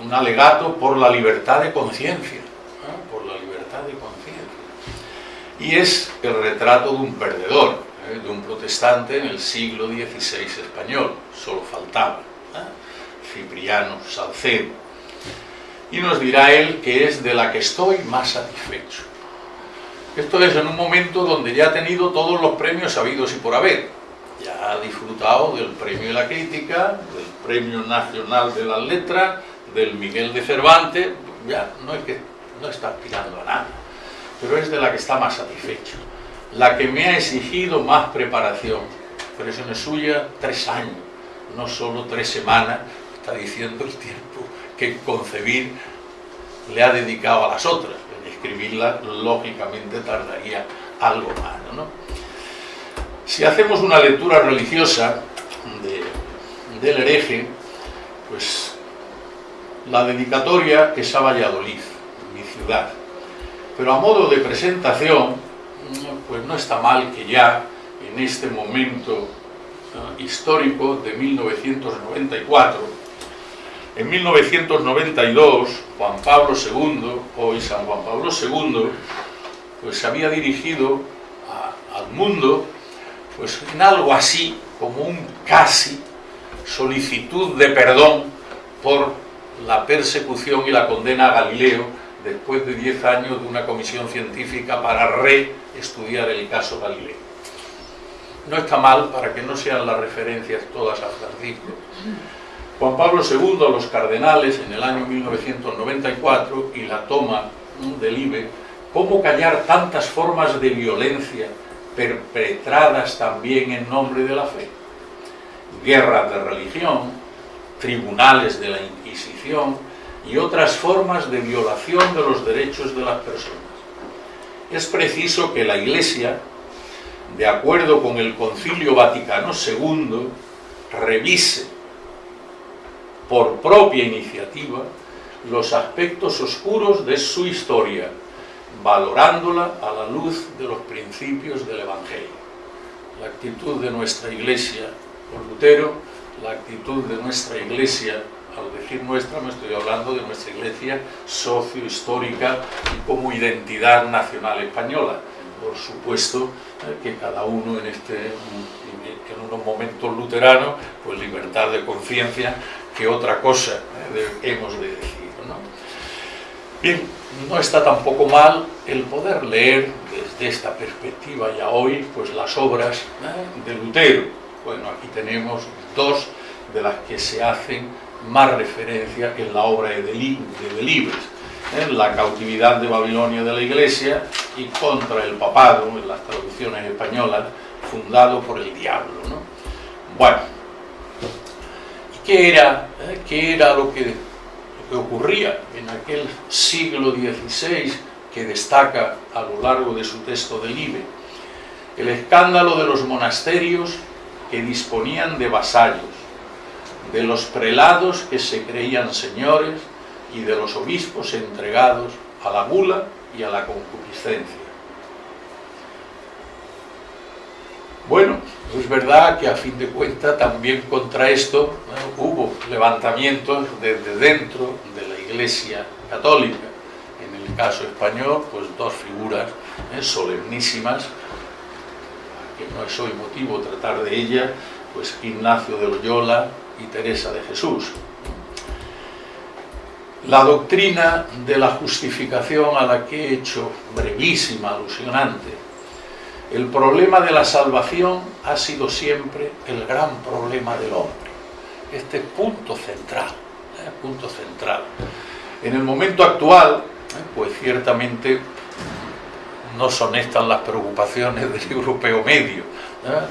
un alegato por la libertad de conciencia, por la libertad de conciencia. Y es el retrato de un perdedor, ¿eh? de un protestante en el siglo XVI español, solo faltaba, ¿eh? Cipriano Salcedo. Y nos dirá él que es de la que estoy más satisfecho. Esto es en un momento donde ya ha tenido todos los premios habidos y por haber. Ya ha disfrutado del premio de la crítica, del premio nacional de las letras, del Miguel de Cervantes, ya no es que no está aspirando a nada, pero es de la que está más satisfecho la que me ha exigido más preparación. es suya, tres años, no solo tres semanas, está diciendo el tiempo que concebir le ha dedicado a las otras. Escribirla, lógicamente, tardaría algo más. ¿no? Si hacemos una lectura religiosa del hereje, pues la dedicatoria es a Valladolid, mi ciudad. Pero a modo de presentación, pues no está mal que ya en este momento histórico de 1994, en 1992 Juan Pablo II, hoy San Juan Pablo II, pues se había dirigido al mundo pues en algo así como un casi solicitud de perdón por la persecución y la condena a Galileo después de 10 años de una comisión científica para reestudiar el caso Galileo. No está mal para que no sean las referencias todas a Francisco. Juan Pablo II a los cardenales en el año 1994 y la toma del IBE, cómo callar tantas formas de violencia perpetradas también en nombre de la fe. Guerras de religión, tribunales de la Inquisición, y otras formas de violación de los derechos de las personas. Es preciso que la Iglesia, de acuerdo con el Concilio Vaticano II, revise por propia iniciativa los aspectos oscuros de su historia, valorándola a la luz de los principios del Evangelio. La actitud de nuestra Iglesia por Lutero, la actitud de nuestra Iglesia al decir nuestra no estoy hablando de nuestra iglesia socio-histórica como identidad nacional española. Por supuesto eh, que cada uno en, este, en unos momentos luteranos, pues libertad de conciencia, que otra cosa eh, hemos de decir. ¿no? Bien, no está tampoco mal el poder leer desde esta perspectiva ya hoy pues las obras eh, de Lutero. Bueno, aquí tenemos dos de las que se hacen más referencia en la obra de Delibes, en ¿eh? la cautividad de Babilonia de la Iglesia y contra el papado, en las traducciones españolas, fundado por el diablo. Bueno, ¿qué era, eh? ¿qué era lo que, ocurría en aquel siglo XVI que destaca a lo largo de su texto del IBE. El escándalo de los monasterios que disponían de vasallos, de los prelados que se creían señores y de los obispos entregados a la gula y a la concupiscencia. Bueno, es verdad que a fin de cuentas también contra esto hubo levantamientos desde dentro de la Iglesia Católica. En el caso español, pues dos figuras ¿eh? solemnísimas, que no es hoy motivo tratar de ellas, pues Ignacio de Loyola y Teresa de Jesús. La doctrina de la justificación a la que he hecho brevísima alusión antes, el problema de la salvación ha sido siempre el gran problema del hombre. Este punto central, ¿eh? punto central. En el momento actual, ¿eh? pues ciertamente no son estas las preocupaciones del europeo medio, ¿eh?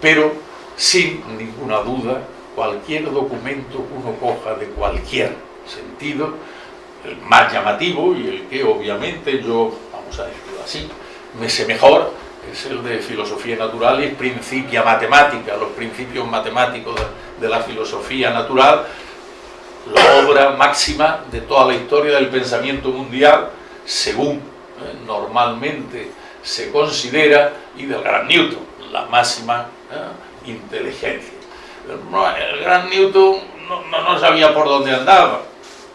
pero sin ninguna duda cualquier documento que uno coja de cualquier sentido, el más llamativo y el que obviamente yo, vamos a decirlo así, me sé mejor, es el de filosofía natural y principia matemática, los principios matemáticos de la filosofía natural, la obra máxima de toda la historia del pensamiento mundial, según eh, normalmente se considera, y del gran Newton, la máxima eh, inteligencia el gran Newton no, sabía por dónde andaba.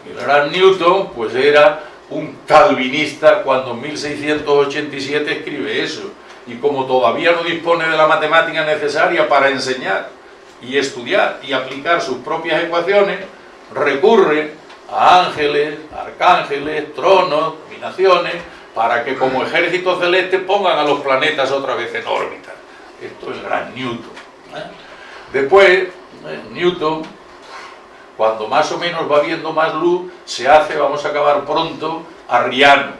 El gran Newton pues era un calvinista cuando en 1687 escribe eso. Y como todavía no dispone de la matemática necesaria para enseñar y estudiar y aplicar sus propias ecuaciones, recurre a ángeles, arcángeles, tronos, dominaciones, para que como ejército celeste pongan a los planetas otra vez en órbita. Esto es gran Newton. ¿eh? Después, eh, Newton, cuando más o menos va viendo más luz, se hace, vamos a acabar pronto, arriano.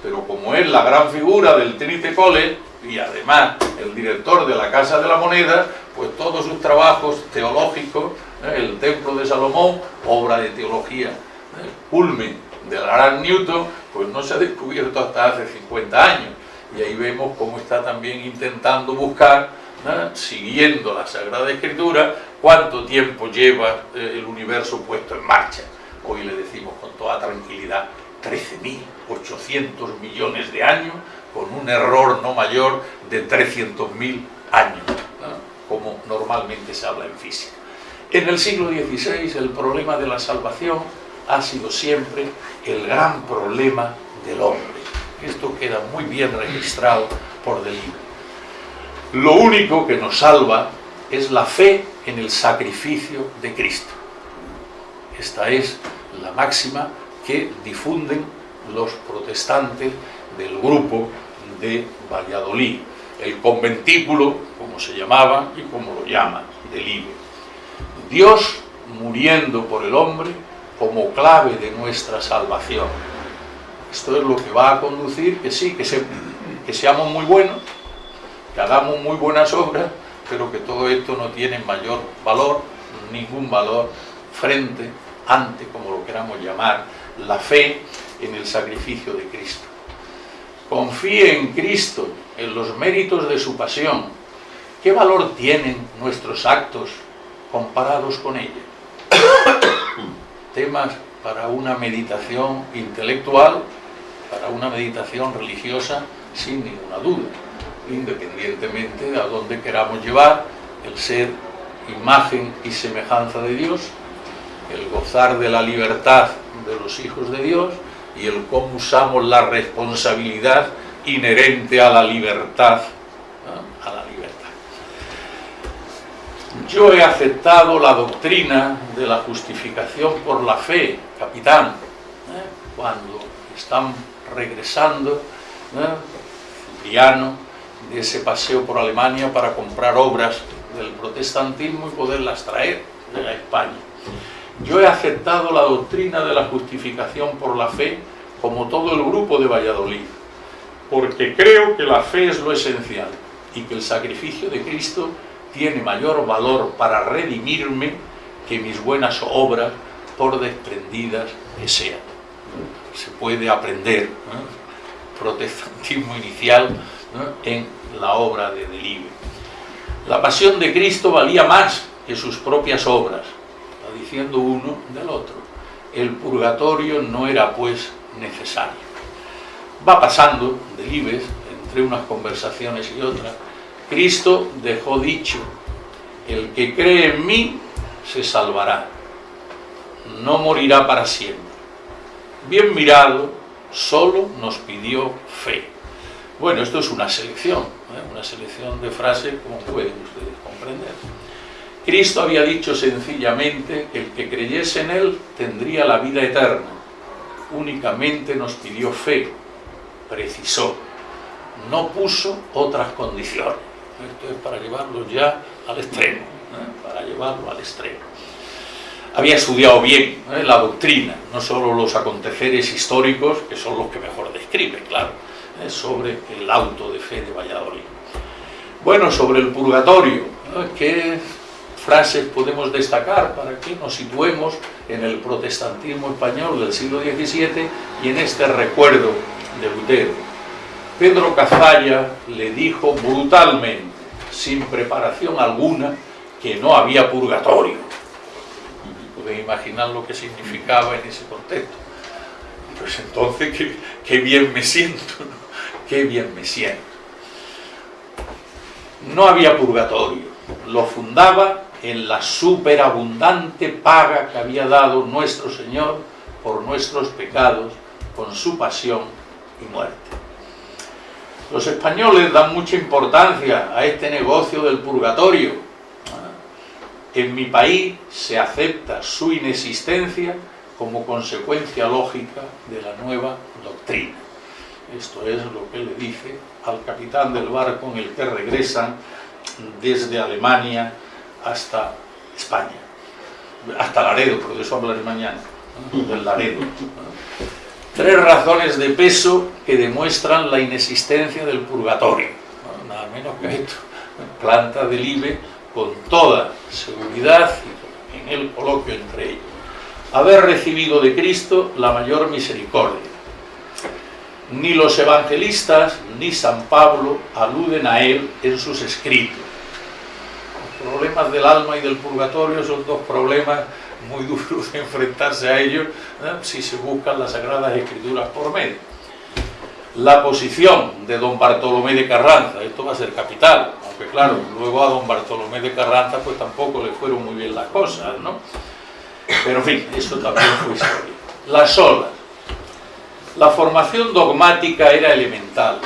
Pero como es la gran figura del Trinity College, y además el director de la Casa de la Moneda, pues todos sus trabajos teológicos, eh, el Templo de Salomón, obra de teología, el eh, culmen del gran Newton, pues no se ha descubierto hasta hace 50 años. Y ahí vemos cómo está también intentando buscar siguiendo la Sagrada Escritura, cuánto tiempo lleva eh, el universo puesto en marcha. Hoy le decimos con toda tranquilidad 13.800 millones de años, con un error no mayor de 300.000 años, como normalmente se habla en física. En el siglo XVI el problema de la salvación ha sido siempre el gran problema del hombre. Esto queda muy bien registrado por Delibes. Lo único que nos salva es la fe en el sacrificio de Cristo. Esta es la máxima que difunden los protestantes del grupo de Valladolid, el conventículo, como se llamaba y como lo llaman, del IBE. Dios muriendo por el hombre como clave de nuestra salvación. Esto es lo que va a conducir que sí, que, que seamos muy buenos, hagamos muy buenas obras, pero que todo esto no tiene mayor valor, ningún valor frente, ante, como lo queramos llamar, la fe en el sacrificio de Cristo. Confíe en Cristo, en los méritos de su pasión. ¿Qué valor tienen nuestros actos comparados con ella? Temas para una meditación intelectual, para una meditación religiosa, sin ninguna duda independientemente de a dónde queramos llevar el ser imagen y semejanza de Dios, el gozar de la libertad de los hijos de Dios y el cómo usamos la responsabilidad inherente a la libertad. Yo he aceptado la doctrina de la justificación por la fe, capitán, ¿eh? cuando están regresando, ¿eh? De ese paseo por Alemania para comprar obras del protestantismo y poderlas traer a España. Yo he aceptado la doctrina de la justificación por la fe como todo el grupo de Valladolid, porque creo que la fe es lo esencial y que el sacrificio de Cristo tiene mayor valor para redimirme que mis buenas obras, por desprendidas que sean. se puede aprender protestantismo inicial en la obra de Delibes. La pasión de Cristo valía más que sus propias obras, va diciendo uno del otro. El purgatorio no era pues necesario. Va pasando Delibes, entre unas conversaciones y otras, Cristo dejó dicho, el que cree en mí se salvará, no morirá para siempre. Bien mirado, solo nos pidió fe. Bueno, esto es una selección, ¿eh? una selección de frases como pueden ustedes comprender. Cristo había dicho sencillamente que el que creyese en Él tendría la vida eterna. Únicamente nos pidió fe, precisó, no puso otras condiciones. Esto es para llevarlo ya al extremo, ¿eh? para llevarlo al extremo. Había estudiado bien ¿eh? la doctrina, no solo los aconteceres históricos, que son los que mejor describe, claro. Sobre el auto de fe de Valladolid. Bueno, sobre el purgatorio, ¿qué frases podemos destacar para que nos situemos en el protestantismo español del siglo XVII y en este recuerdo de Lutero? Pedro Cazalla le dijo brutalmente, sin preparación alguna, que no había purgatorio. Pueden imaginar lo que significaba en ese contexto. Pues entonces, qué, bien me siento, qué bien me siento. No había purgatorio, lo fundaba en la superabundante paga que había dado nuestro Señor por nuestros pecados con su pasión y muerte. Los españoles dan mucha importancia a este negocio del purgatorio. En mi país se acepta su inexistencia como consecuencia lógica de la nueva doctrina. Esto es lo que le dice al capitán del barco en el que regresan desde Alemania hasta España. Hasta Laredo, por eso hablaré mañana, del Laredo. Tres razones de peso que demuestran la inexistencia del purgatorio. Nada menos que esto. Planta del IBE con toda seguridad en el coloquio entre ellos. Haber recibido de Cristo la mayor misericordia. Ni los evangelistas ni San Pablo aluden a él en sus escritos. Los problemas del alma y del purgatorio son dos problemas muy duro de enfrentarse a ellos si se buscan las Sagradas Escrituras por medio. La posición de don Bartolomé de Carranza, esto va a ser capital, aunque claro, luego a don Bartolomé de Carranza pues tampoco le fueron muy bien las cosas, ¿no? Pero en fin, eso también fue historia. Las olas. La formación dogmática era elemental.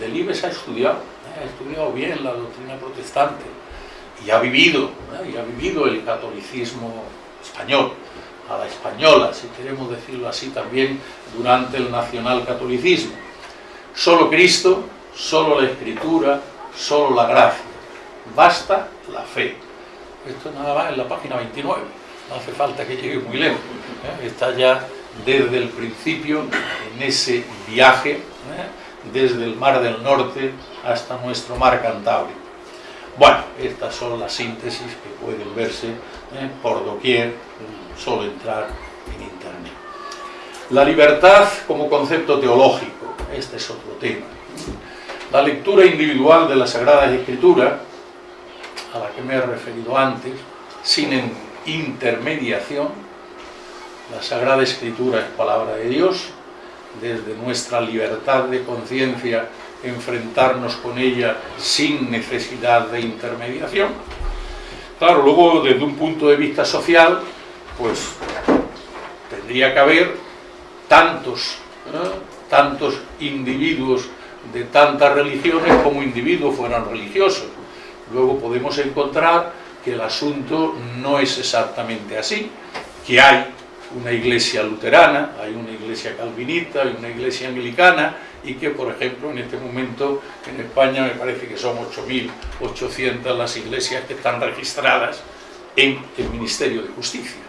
Delibes ha estudiado, ¿eh? ha estudiado bien la doctrina protestante y ha vivido, ¿eh? y ha vivido el catolicismo español, a la española, si queremos decirlo así también, durante el nacionalcatolicismo. Solo Cristo, solo la Escritura, solo la gracia. Basta la fe. Esto nada más en la página 29, no hace falta que llegue muy lejos. ¿eh? Está ya desde el principio en ese viaje, ¿eh? desde el Mar del Norte hasta nuestro Mar Cantábrico. Bueno, estas son las síntesis que pueden verse ¿eh? por doquier, solo entrar en internet. La libertad como concepto teológico, este es otro tema. La lectura individual de la Sagrada Escritura, a la que me he referido antes, sin intermediación, la Sagrada Escritura es palabra de Dios, desde nuestra libertad de conciencia enfrentarnos con ella sin necesidad de intermediación. Claro, luego desde un punto de vista social, pues tendría que haber tantos, tantos individuos de tantas religiones como individuos fueran religiosos. Luego podemos encontrar que el asunto no es exactamente así, que hay una iglesia luterana, hay una iglesia calvinista, hay una iglesia anglicana, y que, por ejemplo, en este momento en España me parece que son 8.800 las iglesias que están registradas en el Ministerio de Justicia.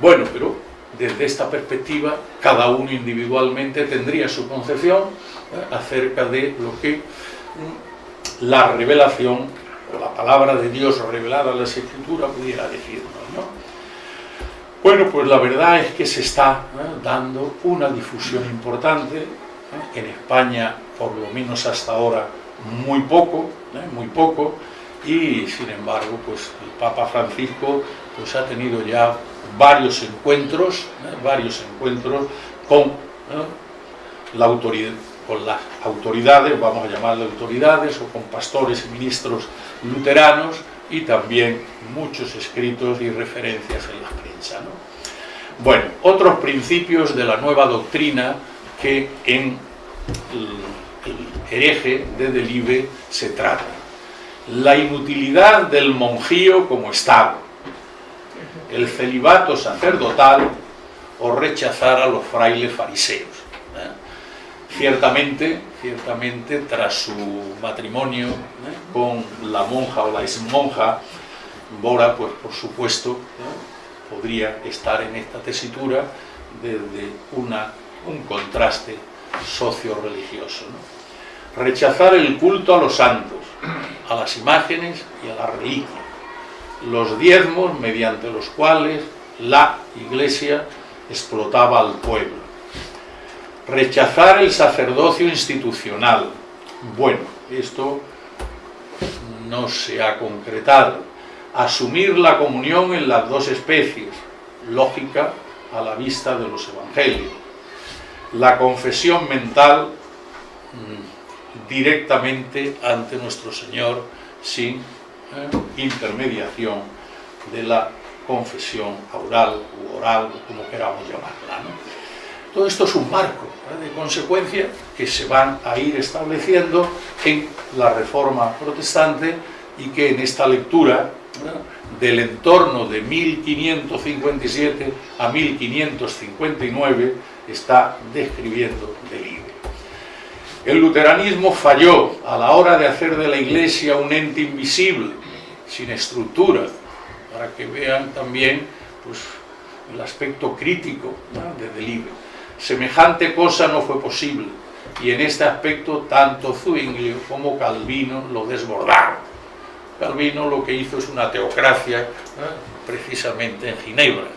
Bueno, pero desde esta perspectiva, cada uno individualmente tendría su concepción ¿eh? acerca de lo que mm, la revelación o la palabra de Dios revelada en las Escrituras pudiera decirnos. ¿no? Bueno, pues la verdad es que se está dando una difusión importante, en España por lo menos hasta ahora muy poco, muy poco, y sin embargo pues el Papa Francisco pues ha tenido ya varios encuentros, varios encuentros con las autoridades, vamos a llamarle autoridades, o con pastores y ministros luteranos, y también muchos escritos y referencias en la prensa. Bueno, otros principios de la nueva doctrina que en el hereje de Delibe se trata. La inutilidad del monjío como Estado, el celibato sacerdotal o rechazar a los frailes fariseos. Ciertamente, ciertamente, tras su matrimonio con la monja o la exmonja, Bora, pues por supuesto, podría estar en esta tesitura desde una, un contraste socio-religioso. Rechazar el culto a los santos, a las imágenes y a la reliquia, los diezmos mediante los cuales la Iglesia explotaba al pueblo. Rechazar el sacerdocio institucional. Bueno, esto no se ha concretado. Asumir la comunión en las dos especies, lógica a la vista de los evangelios. La confesión mental mm, directamente ante nuestro Señor sin eh, intermediación de la confesión oral u oral, como queramos llamarla. Todo esto es un marco de consecuencia que se van a ir estableciendo en la reforma protestante y que en esta lectura del entorno de 1557 a 1559 está describiendo Delibes. El luteranismo falló a la hora de hacer de la Iglesia un ente invisible, sin estructura, para que vean también pues, el aspecto crítico de Delibes. Semejante cosa no fue posible, y en este aspecto tanto Zwinglio como Calvino lo desbordaron. Calvino lo que hizo es una teocracia, precisamente en Ginebra.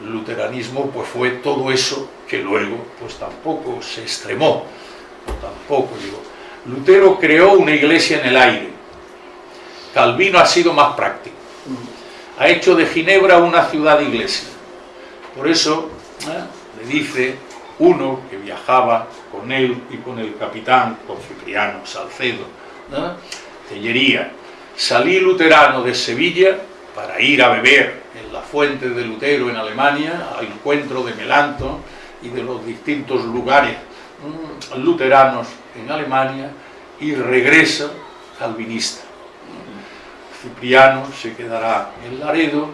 El luteranismo pues fue todo eso que luego pues tampoco se extremó, tampoco digo. Lutero creó una iglesia en el aire, Calvino ha sido más práctico, ha hecho de Ginebra una ciudad iglesia, por eso le dice uno que viajaba con él y con el capitán, con Cipriano Salcedo, Tellería, salí luterano de Sevilla para ir a beber en la fuente de Lutero en Alemania, al encuentro de Melanto y de los distintos lugares mm, luteranos en Alemania, y regresa calvinista. Cipriano se quedará en Laredo,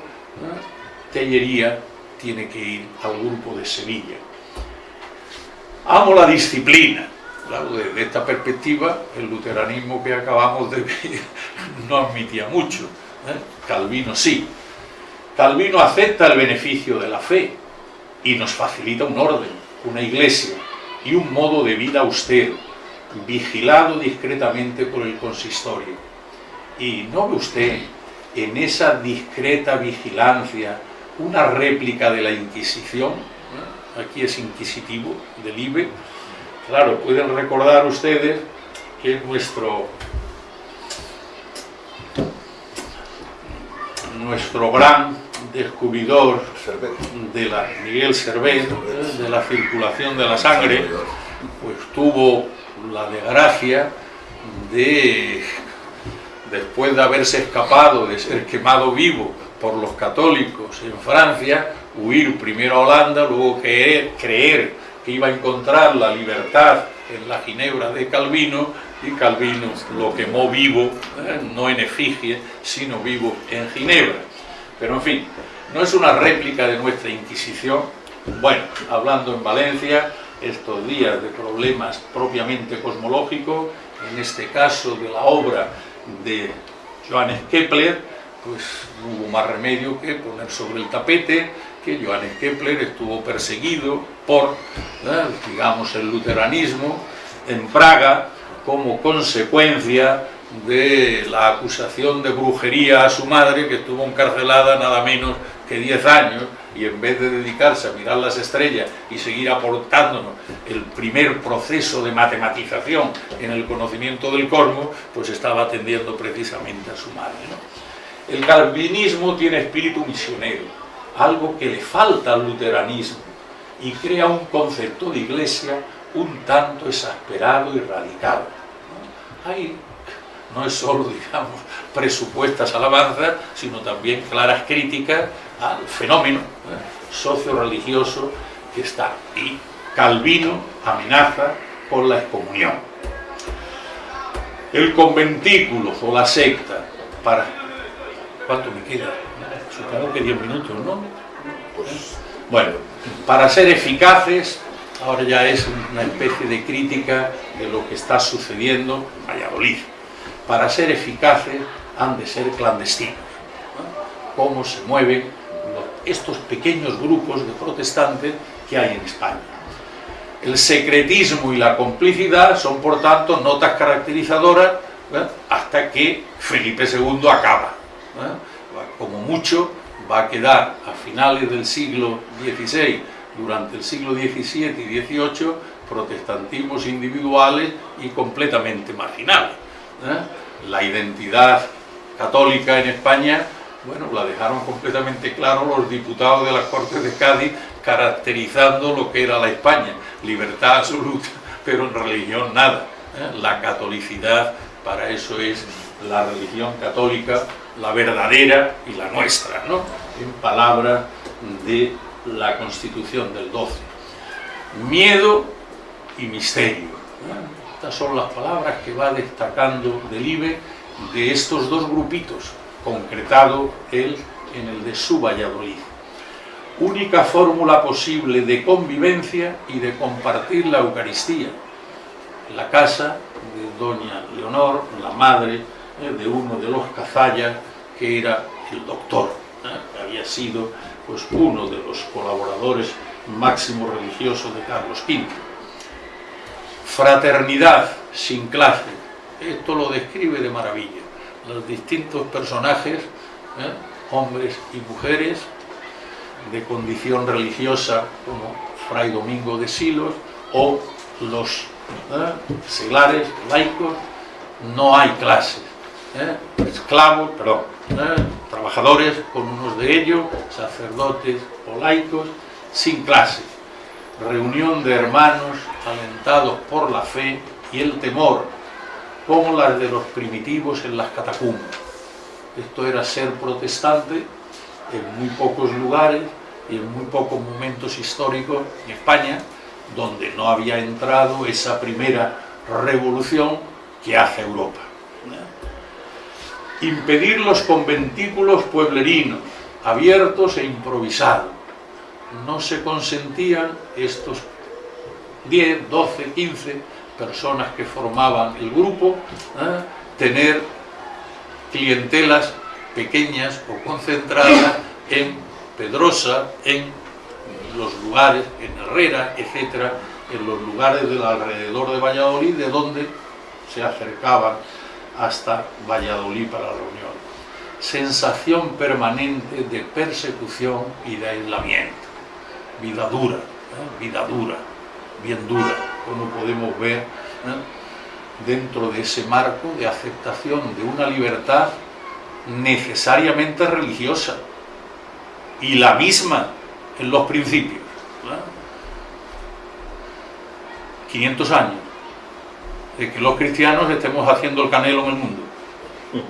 Tellería tiene que ir al grupo de Sevilla. Amo la disciplina, Claro, desde esta perspectiva, el luteranismo que acabamos de ver no admitía mucho. ¿eh? Calvino sí. Calvino acepta el beneficio de la fe y nos facilita un orden, una iglesia y un modo de vida austero, vigilado discretamente por el consistorio. Y no ve usted en esa discreta vigilancia una réplica de la Inquisición, ¿eh? aquí es inquisitivo, del IBE, Claro, pueden recordar ustedes que nuestro nuestro gran descubridor de la Miguel Servet, de la circulación de la sangre, pues tuvo la desgracia de, después de haberse escapado, de ser quemado vivo por los católicos en Francia, huir primero a Holanda, luego creer, creer que iba a encontrar la libertad en la Ginebra de Calvino y Calvino lo quemó vivo, ¿eh? no en efigie, sino vivo en Ginebra. Pero en fin, no es una réplica de nuestra Inquisición. Bueno, hablando en Valencia, estos días de problemas propiamente cosmológicos, en este caso de la obra de Johannes Kepler, pues no hubo más remedio que poner sobre el tapete que Johannes Kepler estuvo perseguido por, digamos, el luteranismo en Praga como consecuencia de la acusación de brujería a su madre, que estuvo encarcelada nada menos que 10 años, y en vez de dedicarse a mirar las estrellas y seguir aportándonos el primer proceso de matematización en el conocimiento del cosmos, pues estaba atendiendo precisamente a su madre. El calvinismo tiene espíritu misionero, algo que le falta al luteranismo, y crea un concepto de iglesia un tanto exasperado y radical. Ahí no es solo, digamos, presupuestas alabanzas, sino también claras críticas al fenómeno ¿eh? socio-religioso que está. Y Calvino amenaza con la excomunión. El conventículo o la secta, para... ¿Cuánto me queda? Supongo que 10 minutos, ¿no? Pues... Bueno, para ser eficaces, ahora ya es una especie de crítica de lo que está sucediendo en Valladolid. Para ser eficaces han de ser clandestinos. Cómo se mueven estos pequeños grupos de protestantes que hay en España. El secretismo y la complicidad son, por tanto, notas caracterizadoras hasta que Felipe II acaba. Como mucho, va a quedar a finales del siglo XVI, durante el siglo XVII y XVIII, protestantismos individuales y completamente marginales. La identidad católica en España bueno, la dejaron completamente claro los diputados de las Cortes de Cádiz caracterizando lo que era la España, libertad absoluta, pero en religión nada. ¿eh? La catolicidad, para eso es la religión católica, la verdadera y la nuestra, ¿no? en palabras de la Constitución del 12. Miedo y misterio. ¿eh? Estas son las palabras que va destacando Delibe de estos dos grupitos, concretado él en el de su Valladolid. Única fórmula posible de convivencia y de compartir la Eucaristía. La casa de doña Leonor, la madre de uno de los cazallas, que era el doctor, eh, que había sido pues, uno de los colaboradores máximos religiosos de Carlos V. Fraternidad sin clase, esto lo describe de maravilla los distintos personajes, ¿eh? hombres y mujeres, de condición religiosa como Fray Domingo de Silos o los ¿eh? seglares, laicos, no hay clases. ¿Eh? Esclavos, perdón, trabajadores con unos de ellos, sacerdotes o laicos, sin clases. Reunión de hermanos alentados por la fe y el temor como las de los primitivos en las catacumbas. Esto era ser protestante en muy pocos lugares y en muy pocos momentos históricos en España, donde no había entrado esa primera revolución que hace Europa. Impedir los conventículos pueblerinos, abiertos e improvisados. No se consentían estos 10, 12, 15 personas que formaban el grupo, ¿eh? tener clientelas pequeñas o concentradas en Pedrosa, en los lugares, en Herrera, etcétera, en los lugares del alrededor de Valladolid, de donde se acercaban hasta Valladolid para la reunión. Sensación permanente de persecución y de aislamiento. Vida dura, ¿eh? vida dura, bien dura, como podemos ver dentro de ese marco de aceptación de una libertad necesariamente religiosa y la misma en los principios. 500 años de que los cristianos estemos haciendo el canelo en el mundo.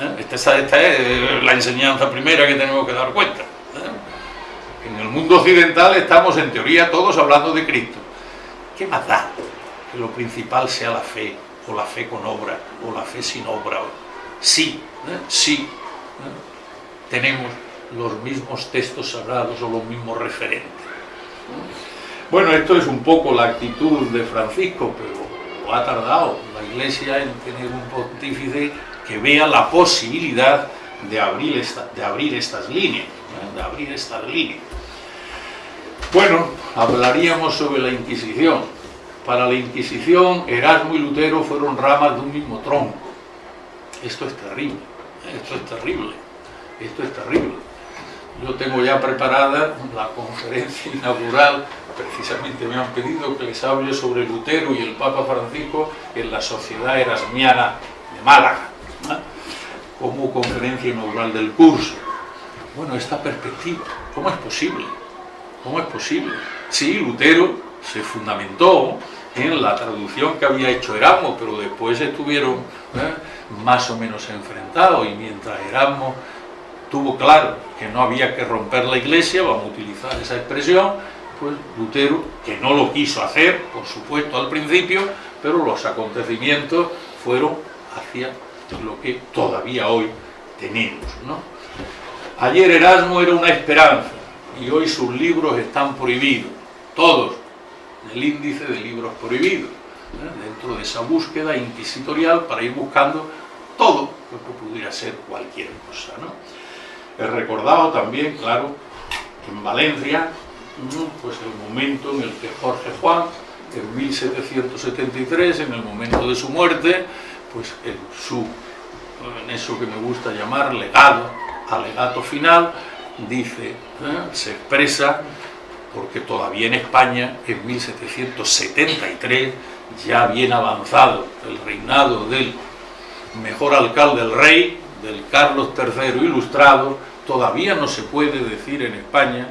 ¿Eh? Esta, es la enseñanza primera que tenemos que dar cuenta. ¿eh? En el mundo occidental estamos en teoría todos hablando de Cristo. ¿Qué más da que lo principal sea la fe, o la fe con obra, o la fe sin obra? Sí, ¿eh? sí, ¿eh? tenemos los mismos textos sagrados o los mismos referentes. Bueno, esto es un poco la actitud de Francisco, pero ha tardado la Iglesia en tener un pontífice que vea la posibilidad de abrir, de abrir estas líneas, de abrir estas líneas. Bueno, hablaríamos sobre la Inquisición. Para la Inquisición, Erasmo y Lutero fueron ramas de un mismo tronco. Esto es terrible, esto es terrible, esto es terrible. Yo tengo ya preparada la conferencia inaugural, precisamente me han pedido que les hable sobre Lutero y el Papa Francisco en la Sociedad Erasmiana de Málaga, como conferencia inaugural del curso. Bueno, esta perspectiva, ¿cómo es posible? ¿Cómo es posible? Sí, Lutero se fundamentó en la traducción que había hecho Erasmo, pero después estuvieron ¿eh? más o menos enfrentados y mientras Erasmo tuvo claro que no había que romper la iglesia, vamos a utilizar esa expresión, pues Lutero, que no lo quiso hacer, por supuesto al principio, pero los acontecimientos fueron hacia lo que todavía hoy tenemos. Ayer Erasmo era una esperanza y hoy sus libros están prohibidos, todos, el índice de libros prohibidos, ¿eh? dentro de esa búsqueda inquisitorial para ir buscando todo lo que pudiera ser cualquier cosa. He recordado también, claro, en Valencia, pues el momento en el que Jorge Juan, en 1773, en el momento de su muerte, pues en, su, en eso que me gusta llamar legado, alegato final, dice, ¿eh? se expresa porque todavía en España, en 1773, ya bien avanzado el reinado del mejor alcalde del rey, del Carlos III ilustrado, todavía no se puede decir en España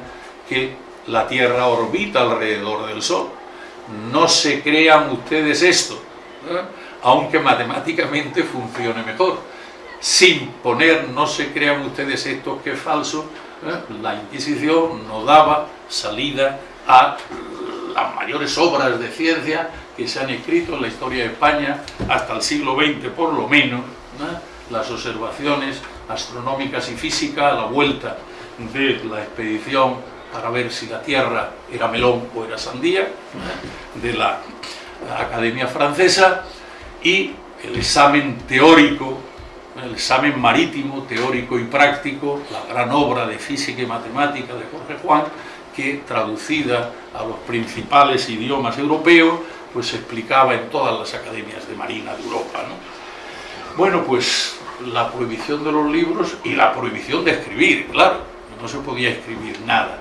que la Tierra orbita alrededor del Sol. No se crean ustedes esto, ¿eh? aunque matemáticamente funcione mejor. Sin poner, no se crean ustedes esto que es falso, ¿eh? la Inquisición no daba salida a las mayores obras de ciencia que se han escrito en la historia de España hasta el siglo XX por lo menos, las observaciones astronómicas y físicas a la vuelta de la expedición para ver si la Tierra era melón o era sandía, de la Academia Francesa, y el examen teórico el examen marítimo, teórico y práctico, la gran obra de física y matemática de Jorge Juan, que traducida a los principales idiomas europeos, pues se explicaba en todas las academias de marina de Europa. Bueno, pues la prohibición de los libros y la prohibición de escribir, claro, no se podía escribir nada.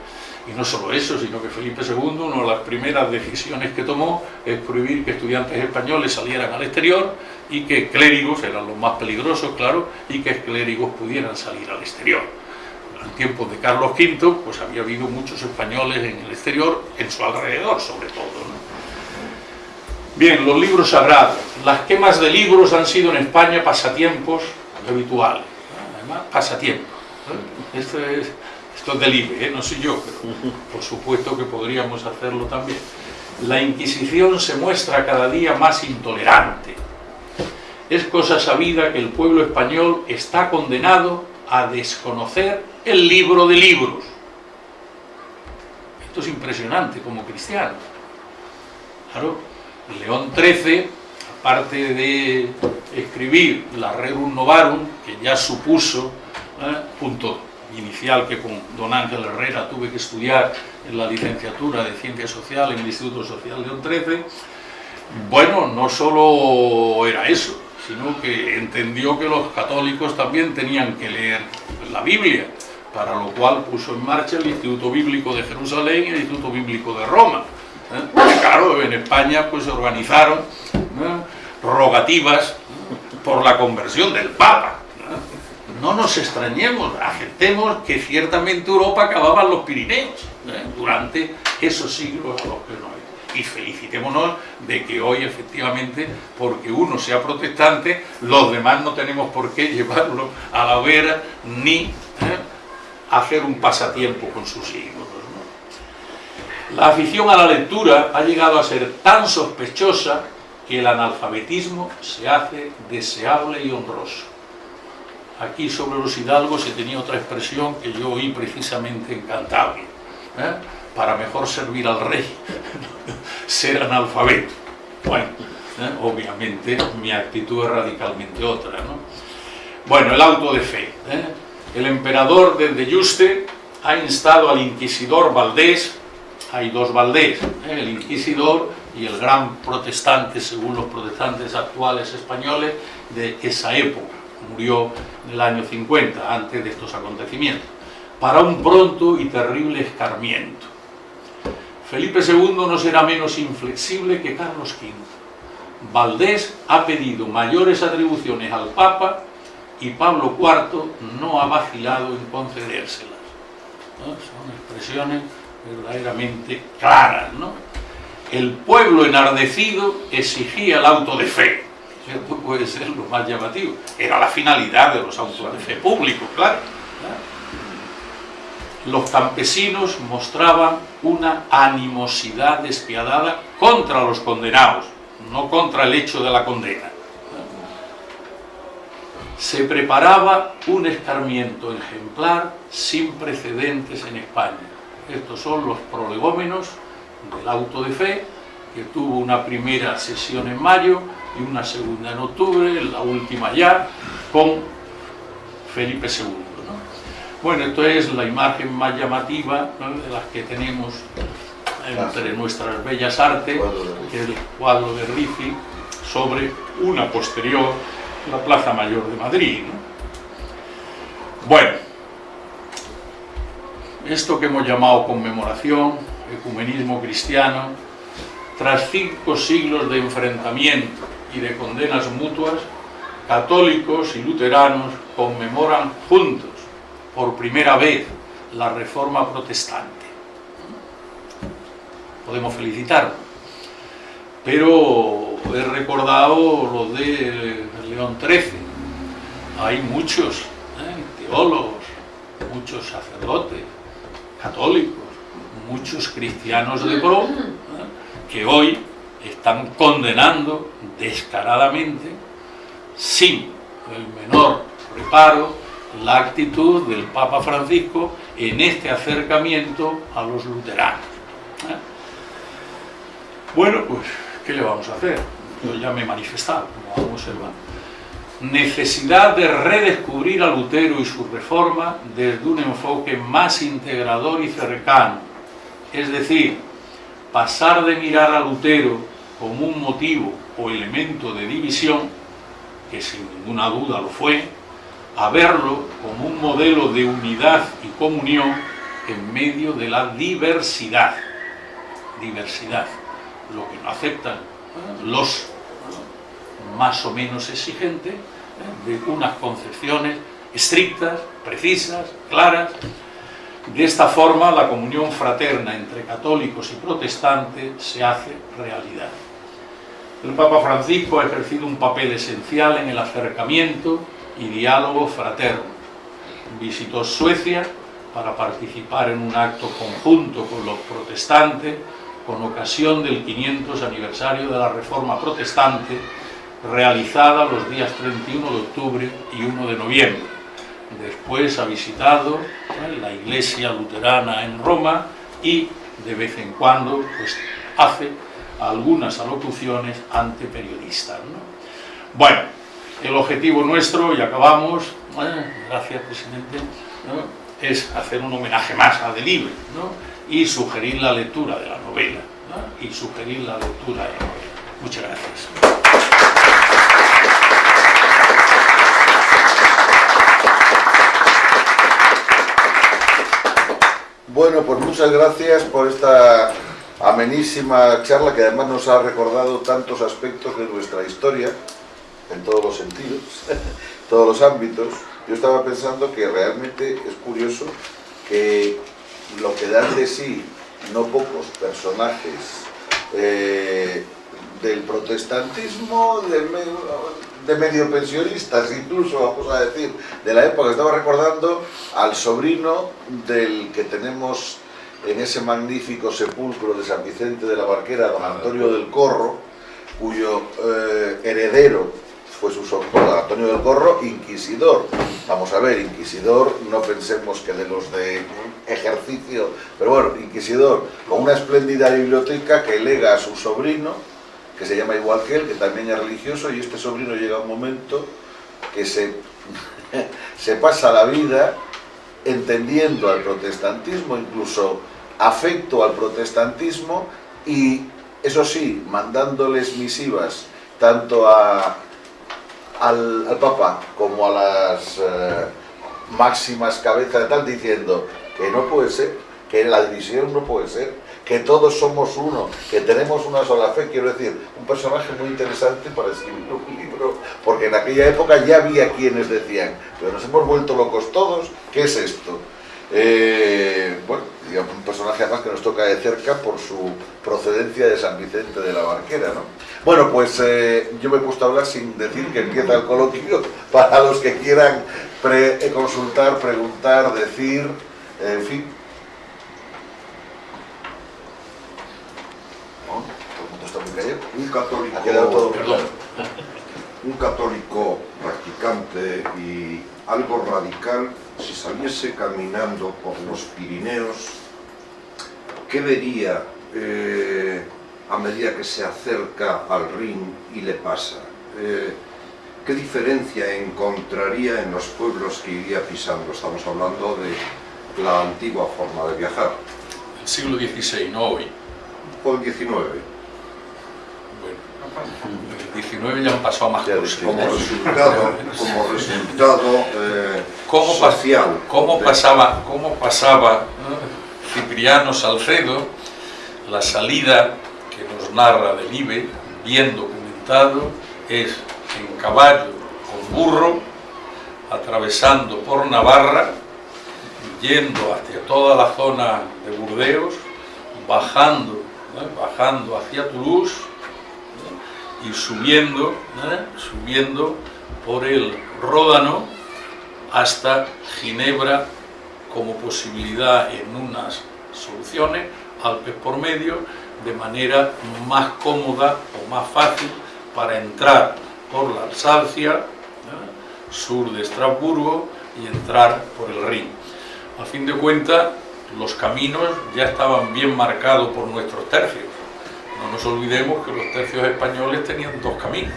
Y no solo eso, sino que Felipe II, una de las primeras decisiones que tomó es prohibir que estudiantes españoles salieran al exterior y que clérigos, eran los más peligrosos, claro, y que clérigos pudieran salir al exterior. En tiempos de Carlos V, pues había habido muchos españoles en el exterior, en su alrededor sobre todo. Bien, los libros sagrados. Las quemas de libros han sido en España pasatiempos habituales. Además, pasatiempos. Esto es esto es ¿eh? no soy yo, pero por supuesto que podríamos hacerlo también. La Inquisición se muestra cada día más intolerante. Es cosa sabida que el pueblo español está condenado a desconocer el libro de libros. Esto es impresionante como cristiano. Claro, León XIII, aparte de escribir la Rerum Novarum, que ya supuso, ¿eh? punto inicial que con don Ángel Herrera tuve que estudiar en la licenciatura de Ciencia Social en el Instituto Social León 13, bueno, no solo era eso, sino que entendió que los católicos también tenían que leer la Biblia, para lo cual puso en marcha el Instituto Bíblico de Jerusalén y el Instituto Bíblico de Roma. ¿eh? Claro, en España pues se organizaron rogativas por la conversión del Papa, no nos extrañemos, aceptemos que ciertamente Europa acababa en los Pirineos ¿eh? durante esos siglos a los que no hay. Y felicitémonos de que hoy efectivamente, porque uno sea protestante, los demás no tenemos por qué llevarlo a la vera ni ¿eh? hacer un pasatiempo con sus hijos. La afición a la lectura ha llegado a ser tan sospechosa que el analfabetismo se hace deseable y honroso. Aquí sobre los hidalgos se tenía otra expresión que yo oí precisamente en Cantabria. ¿eh? Para mejor servir al rey, ser analfabeto. Bueno, ¿eh? obviamente mi actitud es radicalmente otra. Bueno, el auto de fe. ¿eh? El emperador desde Yuste ha instado al inquisidor Valdés, hay dos Valdés, el inquisidor y el gran protestante, según los protestantes actuales españoles, de esa época murió en el año 50, antes de estos acontecimientos, para un pronto y terrible escarmiento. Felipe II no será menos inflexible que Carlos V. Valdés ha pedido mayores atribuciones al Papa y Pablo IV no ha vacilado en concedérselas. Son expresiones verdaderamente claras. ¿no? El pueblo enardecido exigía el auto de fe. Esto puede ser lo más llamativo. Era la finalidad de los autos de fe públicos, claro. Los campesinos mostraban una animosidad despiadada contra los condenados, no contra el hecho de la condena. Se preparaba un escarmiento ejemplar sin precedentes en España. Estos son los prolegómenos del auto de fe, que tuvo una primera sesión en mayo y una segunda en octubre, la última ya, con Felipe II. Bueno, esto es la imagen más llamativa de las que tenemos entre nuestras bellas artes, que es el cuadro de Ricci sobre una posterior, la Plaza Mayor de Madrid. Bueno, esto que hemos llamado conmemoración, ecumenismo cristiano, tras cinco siglos de enfrentamiento y de condenas mutuas, católicos y luteranos conmemoran juntos, por primera vez, la reforma protestante. Podemos felicitarlo. Pero he recordado lo de León XIII. Hay muchos ¿eh? teólogos, muchos sacerdotes, católicos, muchos cristianos de pro, ¿eh? que hoy están condenando descaradamente, sin el menor reparo, la actitud del Papa Francisco en este acercamiento a los luteranos. ¿eh? Bueno, pues, ¿qué le vamos a hacer? Yo ya me he manifestado, como vamos a observar. Necesidad de redescubrir a Lutero y su reforma desde un enfoque más integrador y cercano. Es decir, pasar de mirar a Lutero como un motivo o elemento de división, que sin ninguna duda lo fue, a verlo como un modelo de unidad y comunión en medio de la diversidad. Diversidad, lo que no aceptan los más o menos exigentes de unas concepciones estrictas, precisas, claras. De esta forma la comunión fraterna entre católicos y protestantes se hace realidad. El Papa Francisco ha ejercido un papel esencial en el acercamiento y diálogo fraterno. Visitó Suecia para participar en un acto conjunto con los protestantes con ocasión del 500 aniversario de la Reforma Protestante realizada los días 31 de octubre y 1 de noviembre. Después ha visitado la iglesia luterana en Roma y de vez en cuando pues, hace algunas alocuciones ante periodistas. Bueno, el objetivo nuestro, y acabamos, gracias presidente, es hacer un homenaje más a Delibes y sugerir la lectura de la novela, y sugerir la lectura de la novela. Muchas gracias. Bueno, pues muchas gracias por esta amenísima charla que además nos ha recordado tantos aspectos de nuestra historia, en todos los sentidos, todos los ámbitos. Yo estaba pensando que realmente es curioso que lo que dan de sí no pocos personajes eh, del protestantismo, de, medio pensionistas, incluso, vamos a decir, de la época. Estaba recordando al sobrino del que tenemos en ese magnífico sepulcro de San Vicente de la Barquera, don Antonio del Corro, cuyo eh, heredero fue su sobrino, Antonio del Corro, inquisidor. Vamos a ver, inquisidor, no pensemos que de los de ejercicio, pero bueno, inquisidor, con una espléndida biblioteca que lega a su sobrino, que se llama igual que él, que también es religioso, y este sobrino llega a un momento que se, se pasa la vida entendiendo al protestantismo, incluso afecto al protestantismo, y eso sí, mandándoles misivas tanto a al, al Papa como a las eh, máximas cabezas de tal diciendo que no puede ser, que la división no puede ser, que todos somos uno, que tenemos una sola fe, quiero decir, un personaje muy interesante para escribir un libro, porque en aquella época ya había quienes decían, pero nos hemos vuelto locos todos, ¿qué es esto? Eh, bueno, digamos, un personaje además que nos toca de cerca por su procedencia de San Vicente de la Barquera, ¿no? Bueno, pues eh, yo me he puesto a hablar sin decir que empieza el coloquio para los que quieran consultar, preguntar, decir, en fin. ¿No? Todo el mundo está muy callado. Un católico, Ha quedado todo muy Perdón. claro. un católico practicante y algo radical, si saliese caminando por los Pirineos, ¿qué vería eh, a medida que se acerca al Rin y le pasa? Eh, ¿Qué diferencia encontraría en los pueblos que iría pisando? Estamos hablando de la antigua forma de viajar, El siglo XVI, no hoy. o el XIX. Bueno, el XIX ya han pasado más cosas. como resultado, como resultado eh, ¿Cómo, pas- social. cómo pasaba, cómo pasaba ¿no? Cipriano Salcedo la salida que nos narra del IBE, bien documentado, es en caballo con burro, atravesando por Navarra, yendo hacia toda la zona de Burdeos, bajando, ¿no? bajando hacia Toulouse. Y subiendo, subiendo por el Ródano hasta Ginebra como posibilidad en unas soluciones, Alpes por medio, de manera más cómoda o más fácil para entrar por la Alsacia, sur de Estrasburgo, y entrar por el Rin. A fin de cuentas, los caminos ya estaban bien marcados por nuestros tercios. No nos olvidemos que los tercios españoles tenían dos caminos.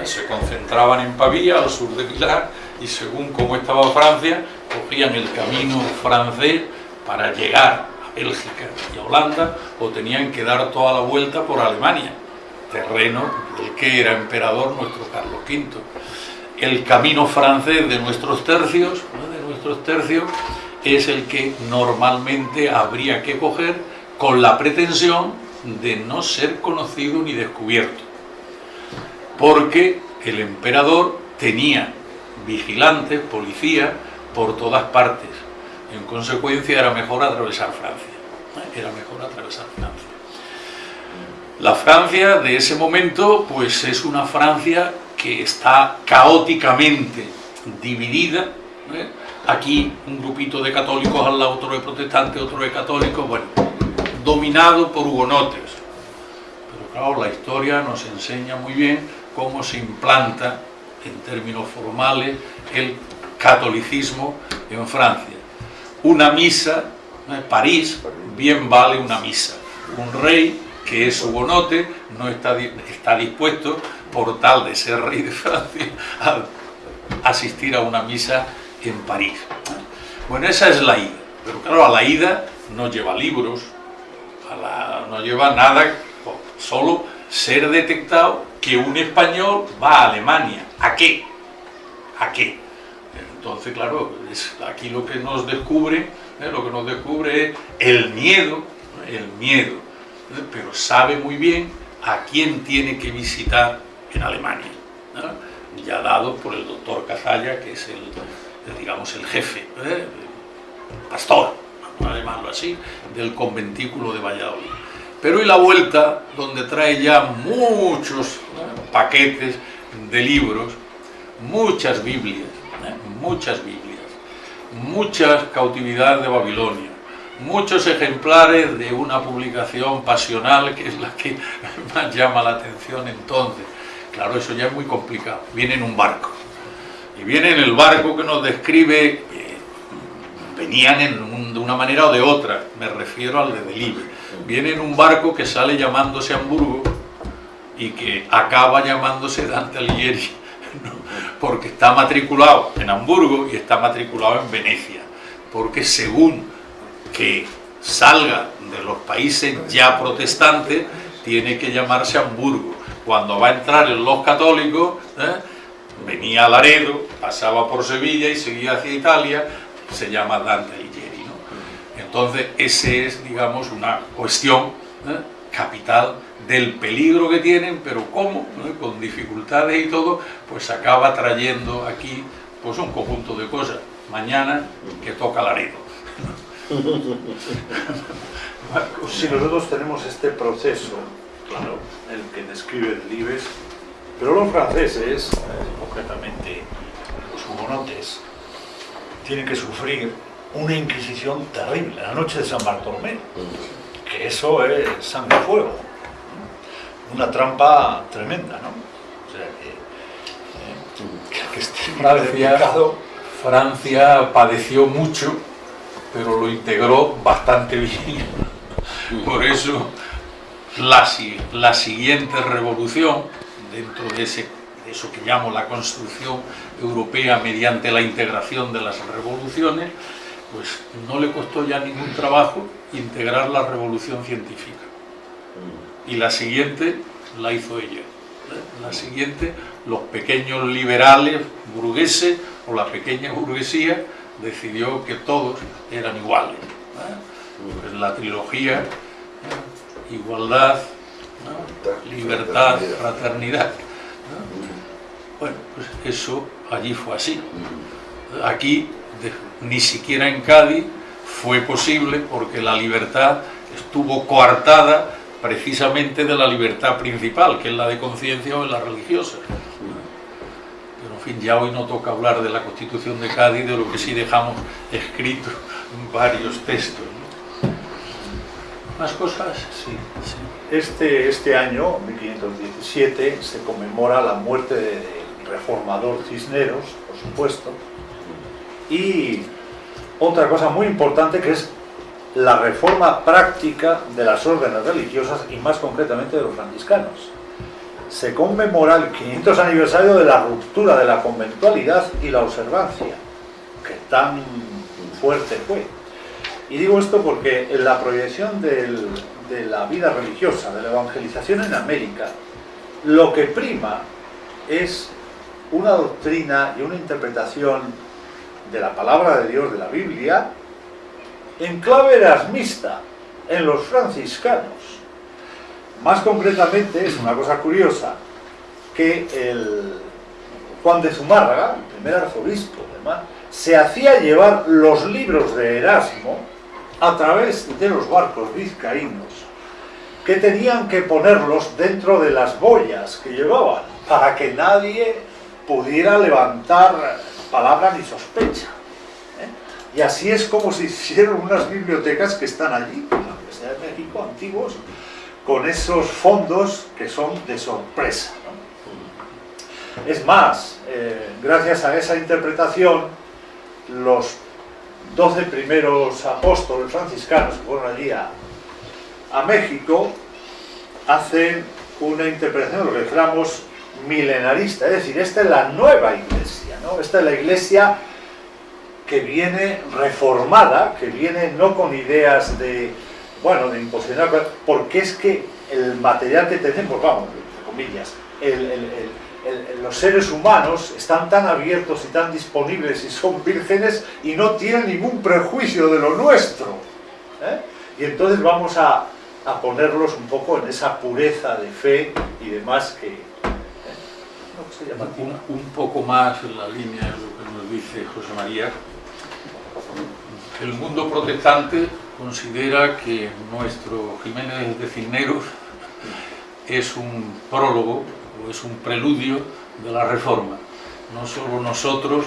¿eh? Se concentraban en Pavía, al sur de Milán, y según cómo estaba Francia, cogían el camino francés para llegar a Bélgica y a Holanda, o tenían que dar toda la vuelta por Alemania, terreno del que era emperador nuestro Carlos V. El camino francés de nuestros tercios, de nuestros tercios, es el que normalmente habría que coger con la pretensión de no ser conocido ni descubierto. Porque el emperador tenía vigilantes, policía, por todas partes. En consecuencia era mejor atravesar Francia. Era mejor atravesar Francia. La Francia de ese momento, pues es una Francia que está caóticamente dividida. Aquí un grupito de católicos al lado, otro de protestantes, otro de católicos, bueno, dominado por hugonotes. Pero claro, la historia nos enseña muy bien cómo se implanta en términos formales el catolicismo en Francia. Una misa, ¿eh? París, bien vale una misa. Un rey que es hugonote no está dispuesto, por tal de ser rey de Francia, a asistir a una misa en París. Bueno, esa es la ida. Pero claro, a la ida no lleva libros, no lleva nada, solo ser detectado que un español va a Alemania. ¿A qué? ¿A qué? Entonces, claro, aquí lo que nos descubre, ¿eh? lo que nos descubre es el miedo, el miedo, pero sabe muy bien a quién tiene que visitar en Alemania, ya dado por el doctor Cazalla, que es el, el, digamos, el jefe, ¿eh? el pastor, vamos a llamarlo así, del conventículo de Valladolid. Pero y la vuelta, donde trae ya muchos ¿eh? paquetes de libros, muchas Biblias, ¿eh? muchas Biblias, muchas cautividades de Babilonia, muchos ejemplares de una publicación pasional que es la que más llama la atención entonces. Claro, eso ya es muy complicado. Viene en un barco. Y viene en el barco que nos describe, eh, venían en un- de una manera o de otra, me refiero al de Delibre. Viene en un barco que sale llamándose Hamburgo y que acaba llamándose Dante Alighieri, ¿no? porque está matriculado en Hamburgo y está matriculado en Venecia, porque según que salga de los países ya protestantes, tiene que llamarse Hamburgo. Cuando va a entrar en los católicos, ¿eh? venía a Laredo, pasaba por Sevilla y seguía hacia Italia, se llama Dante Alighieri. ¿no? Entonces, ese es, digamos, una cuestión ¿eh? capital del peligro que tienen, pero cómo, ¿no? con dificultades y todo, pues acaba trayendo aquí pues un conjunto de cosas. Mañana que toca Laredo. Si nosotros tenemos este proceso, claro, el que describe Delibes, pero los franceses, eh, concretamente los hugonotes, tienen que sufrir una inquisición terrible, la noche de San Bartolomé, que eso es sangre y fuego, una trampa tremenda, ¿no? O sea que, eh, que, que esté Francia, padeció mucho, pero lo integró bastante bien. Por eso la, si- la siguiente revolución, dentro de, ese, eso que llamo la construcción europea mediante la integración de las revoluciones, pues no le costó ya ningún trabajo integrar la revolución científica. Y la siguiente la hizo ella. ¿eh? La siguiente, los pequeños liberales burgueses o la pequeña burguesía decidió que todos eran iguales. ¿eh? Pues la trilogía, ¿eh? igualdad, libertad, fraternidad. ¿No? Bueno, pues eso allí fue así. Aquí, de- ni siquiera en Cádiz, fue posible porque la libertad estuvo coartada precisamente de la libertad principal, que es la de conciencia o la religiosa. Pero en fin, ya hoy no toca hablar de la Constitución de Cádiz, de lo que sí dejamos escrito en varios textos. ¿Más cosas? Sí, sí. Este, este año, 1517, se conmemora la muerte del reformador Cisneros, por supuesto, y otra cosa muy importante que es la reforma práctica de las órdenes religiosas y más concretamente de los franciscanos. Se conmemora el 500 aniversario de la ruptura de la conventualidad y la observancia, que tan fuerte fue. Y digo esto porque en la proyección de la vida religiosa, de la evangelización en América, lo que prima es una doctrina y una interpretación de la palabra de Dios, de la Biblia, en clave erasmista, en los franciscanos. Más concretamente, es una cosa curiosa, que el Juan de Zumárraga, el primer arzobispo de Mar, se hacía llevar los libros de Erasmo a través de los barcos vizcaínos, que tenían que ponerlos dentro de las boyas que llevaban, para que nadie pudiera levantar palabra ni sospecha. ¿eh? Y así es como se hicieron unas bibliotecas que están allí, en la Universidad de México, antiguos, con esos fondos que son de sorpresa. Es más, eh, gracias a esa interpretación, los doce primeros apóstoles franciscanos que fueron allí a, México hacen una interpretación lo que declaramos milenarista, es decir, esta es la nueva iglesia, ¿no? esta es la iglesia que viene reformada, que viene no con ideas de, bueno, de imposicionar, porque es que el material que tenemos, vamos, entre comillas, el- el- los seres humanos están tan abiertos y tan disponibles y son vírgenes y no tienen ningún prejuicio de lo nuestro. ¿eh? Y entonces vamos a, a ponerlos un poco en esa pureza de fe y demás que... Un, un poco más en la línea de lo que nos dice José María. El mundo protestante considera que nuestro Jiménez de Cisneros es un prólogo o es un preludio de la reforma. No solo nosotros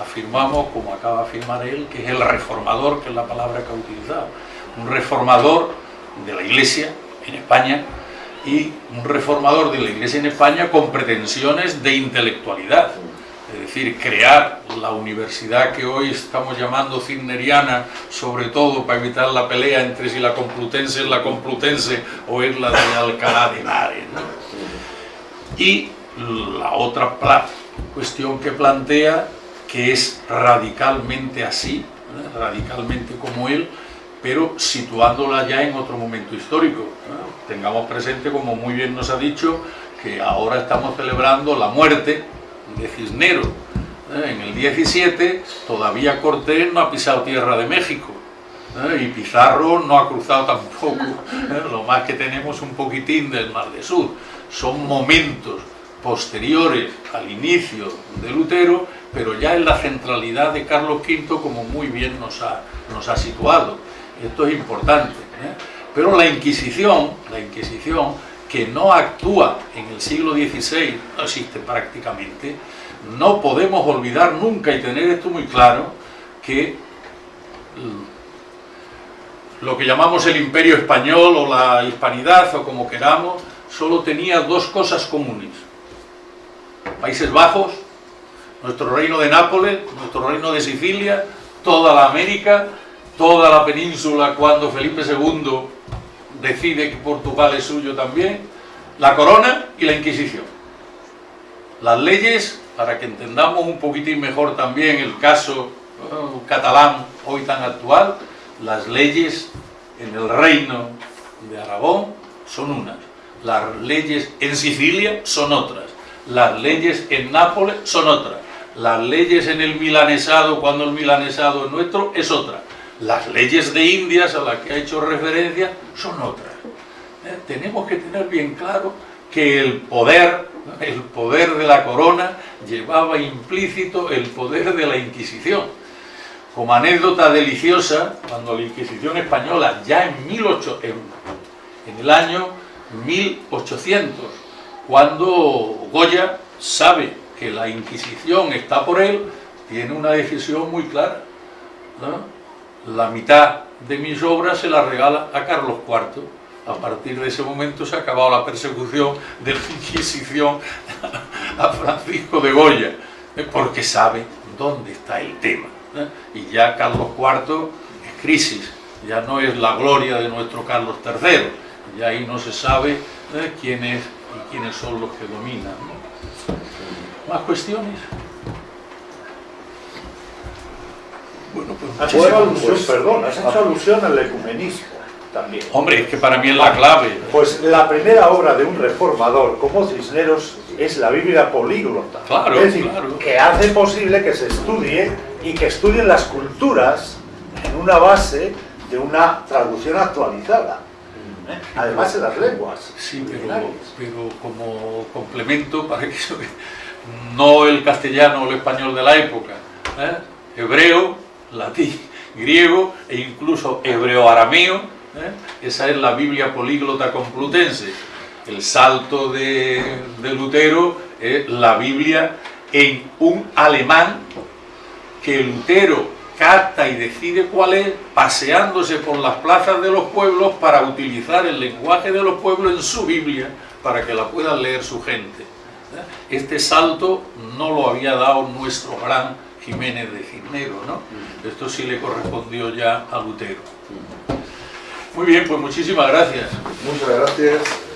afirmamos, como acaba de afirmar él, que es el reformador, que es la palabra que ha utilizado. Un reformador de la Iglesia en España y un reformador de la Iglesia en España con pretensiones de intelectualidad. Es decir, crear la universidad que hoy estamos llamando Cisneriana, sobre todo para evitar la pelea entre si la Complutense es la Complutense o es la de Alcalá de Henares. ¿no? Y la otra cuestión que plantea, que es radicalmente así, ¿eh? radicalmente como él, pero situándola ya en otro momento histórico. Tengamos presente, como muy bien nos ha dicho, que ahora estamos celebrando la muerte de Cisneros ¿eh? en el 17, todavía Cortés no ha pisado tierra de México. ¿eh? Y Pizarro no ha cruzado tampoco, ¿eh? lo más que tenemos un poquitín del Mar de Sur. Son momentos posteriores al inicio de Lutero, pero ya en la centralidad de Carlos V, como muy bien nos ha situado. Esto es importante. Pero la Inquisición, la Inquisición, que no actúa en el siglo XVI, no existe prácticamente, no podemos olvidar nunca y tener esto muy claro, que lo que llamamos el imperio español o la hispanidad o como queramos, solo tenía dos cosas comunes. Países Bajos, nuestro reino de Nápoles, nuestro reino de Sicilia, toda la América, toda la península cuando Felipe II decide que Portugal es suyo también, la corona y la Inquisición. Las leyes, para que entendamos un poquitín mejor también el caso uh, catalán hoy tan actual, las leyes en el reino de Aragón son unas, las leyes en Sicilia son otras, las leyes en Nápoles son otras, las leyes en el milanesado, cuando el milanesado es nuestro, es otra, las leyes de Indias a las que ha hecho referencia son otras. ¿Eh? Tenemos que tener bien claro que el poder, el poder de la corona llevaba implícito el poder de la Inquisición. Como anécdota deliciosa, cuando la Inquisición española, ya en, 18, en, en el año 1800, cuando Goya sabe que la Inquisición está por él, tiene una decisión muy clara. La mitad de mis obras se las regala a Carlos IV a partir de ese momento se ha acabado la persecución de la Inquisición a Francisco de Goya, ¿eh? porque sabe dónde está el tema. ¿eh? Y ya Carlos IV es crisis, ya no es la gloria de nuestro Carlos III, ya ahí no se sabe ¿eh? quién es y quiénes son los que dominan. ¿Más cuestiones? Bueno, pues, has hecho alusión, pues, perdón, has hecho alusión al ecumenismo también. Hombre, es que para mí es la clave. Pues la primera obra de un reformador como Cisneros es la Biblia políglota. Claro, es decir, que hace posible que se estudie y que estudien las culturas en una base de una traducción actualizada. ¿eh? Además de las lenguas. Sí, pero, como complemento para que no el castellano o el español de la época, ¿eh? hebreo, latín, griego e incluso hebreo-arameo, ¿eh? Esa es la Biblia políglota complutense. El salto de, Lutero es la Biblia en un alemán que Lutero capta y decide cuál es, paseándose por las plazas de los pueblos para utilizar el lenguaje de los pueblos en su Biblia para que la puedan leer su gente. ¿eh? Este salto no lo había dado nuestro gran Jiménez de Cisneros, ¿no? Esto sí le correspondió ya a Lutero. Muy bien, pues muchísimas gracias. Muchas gracias.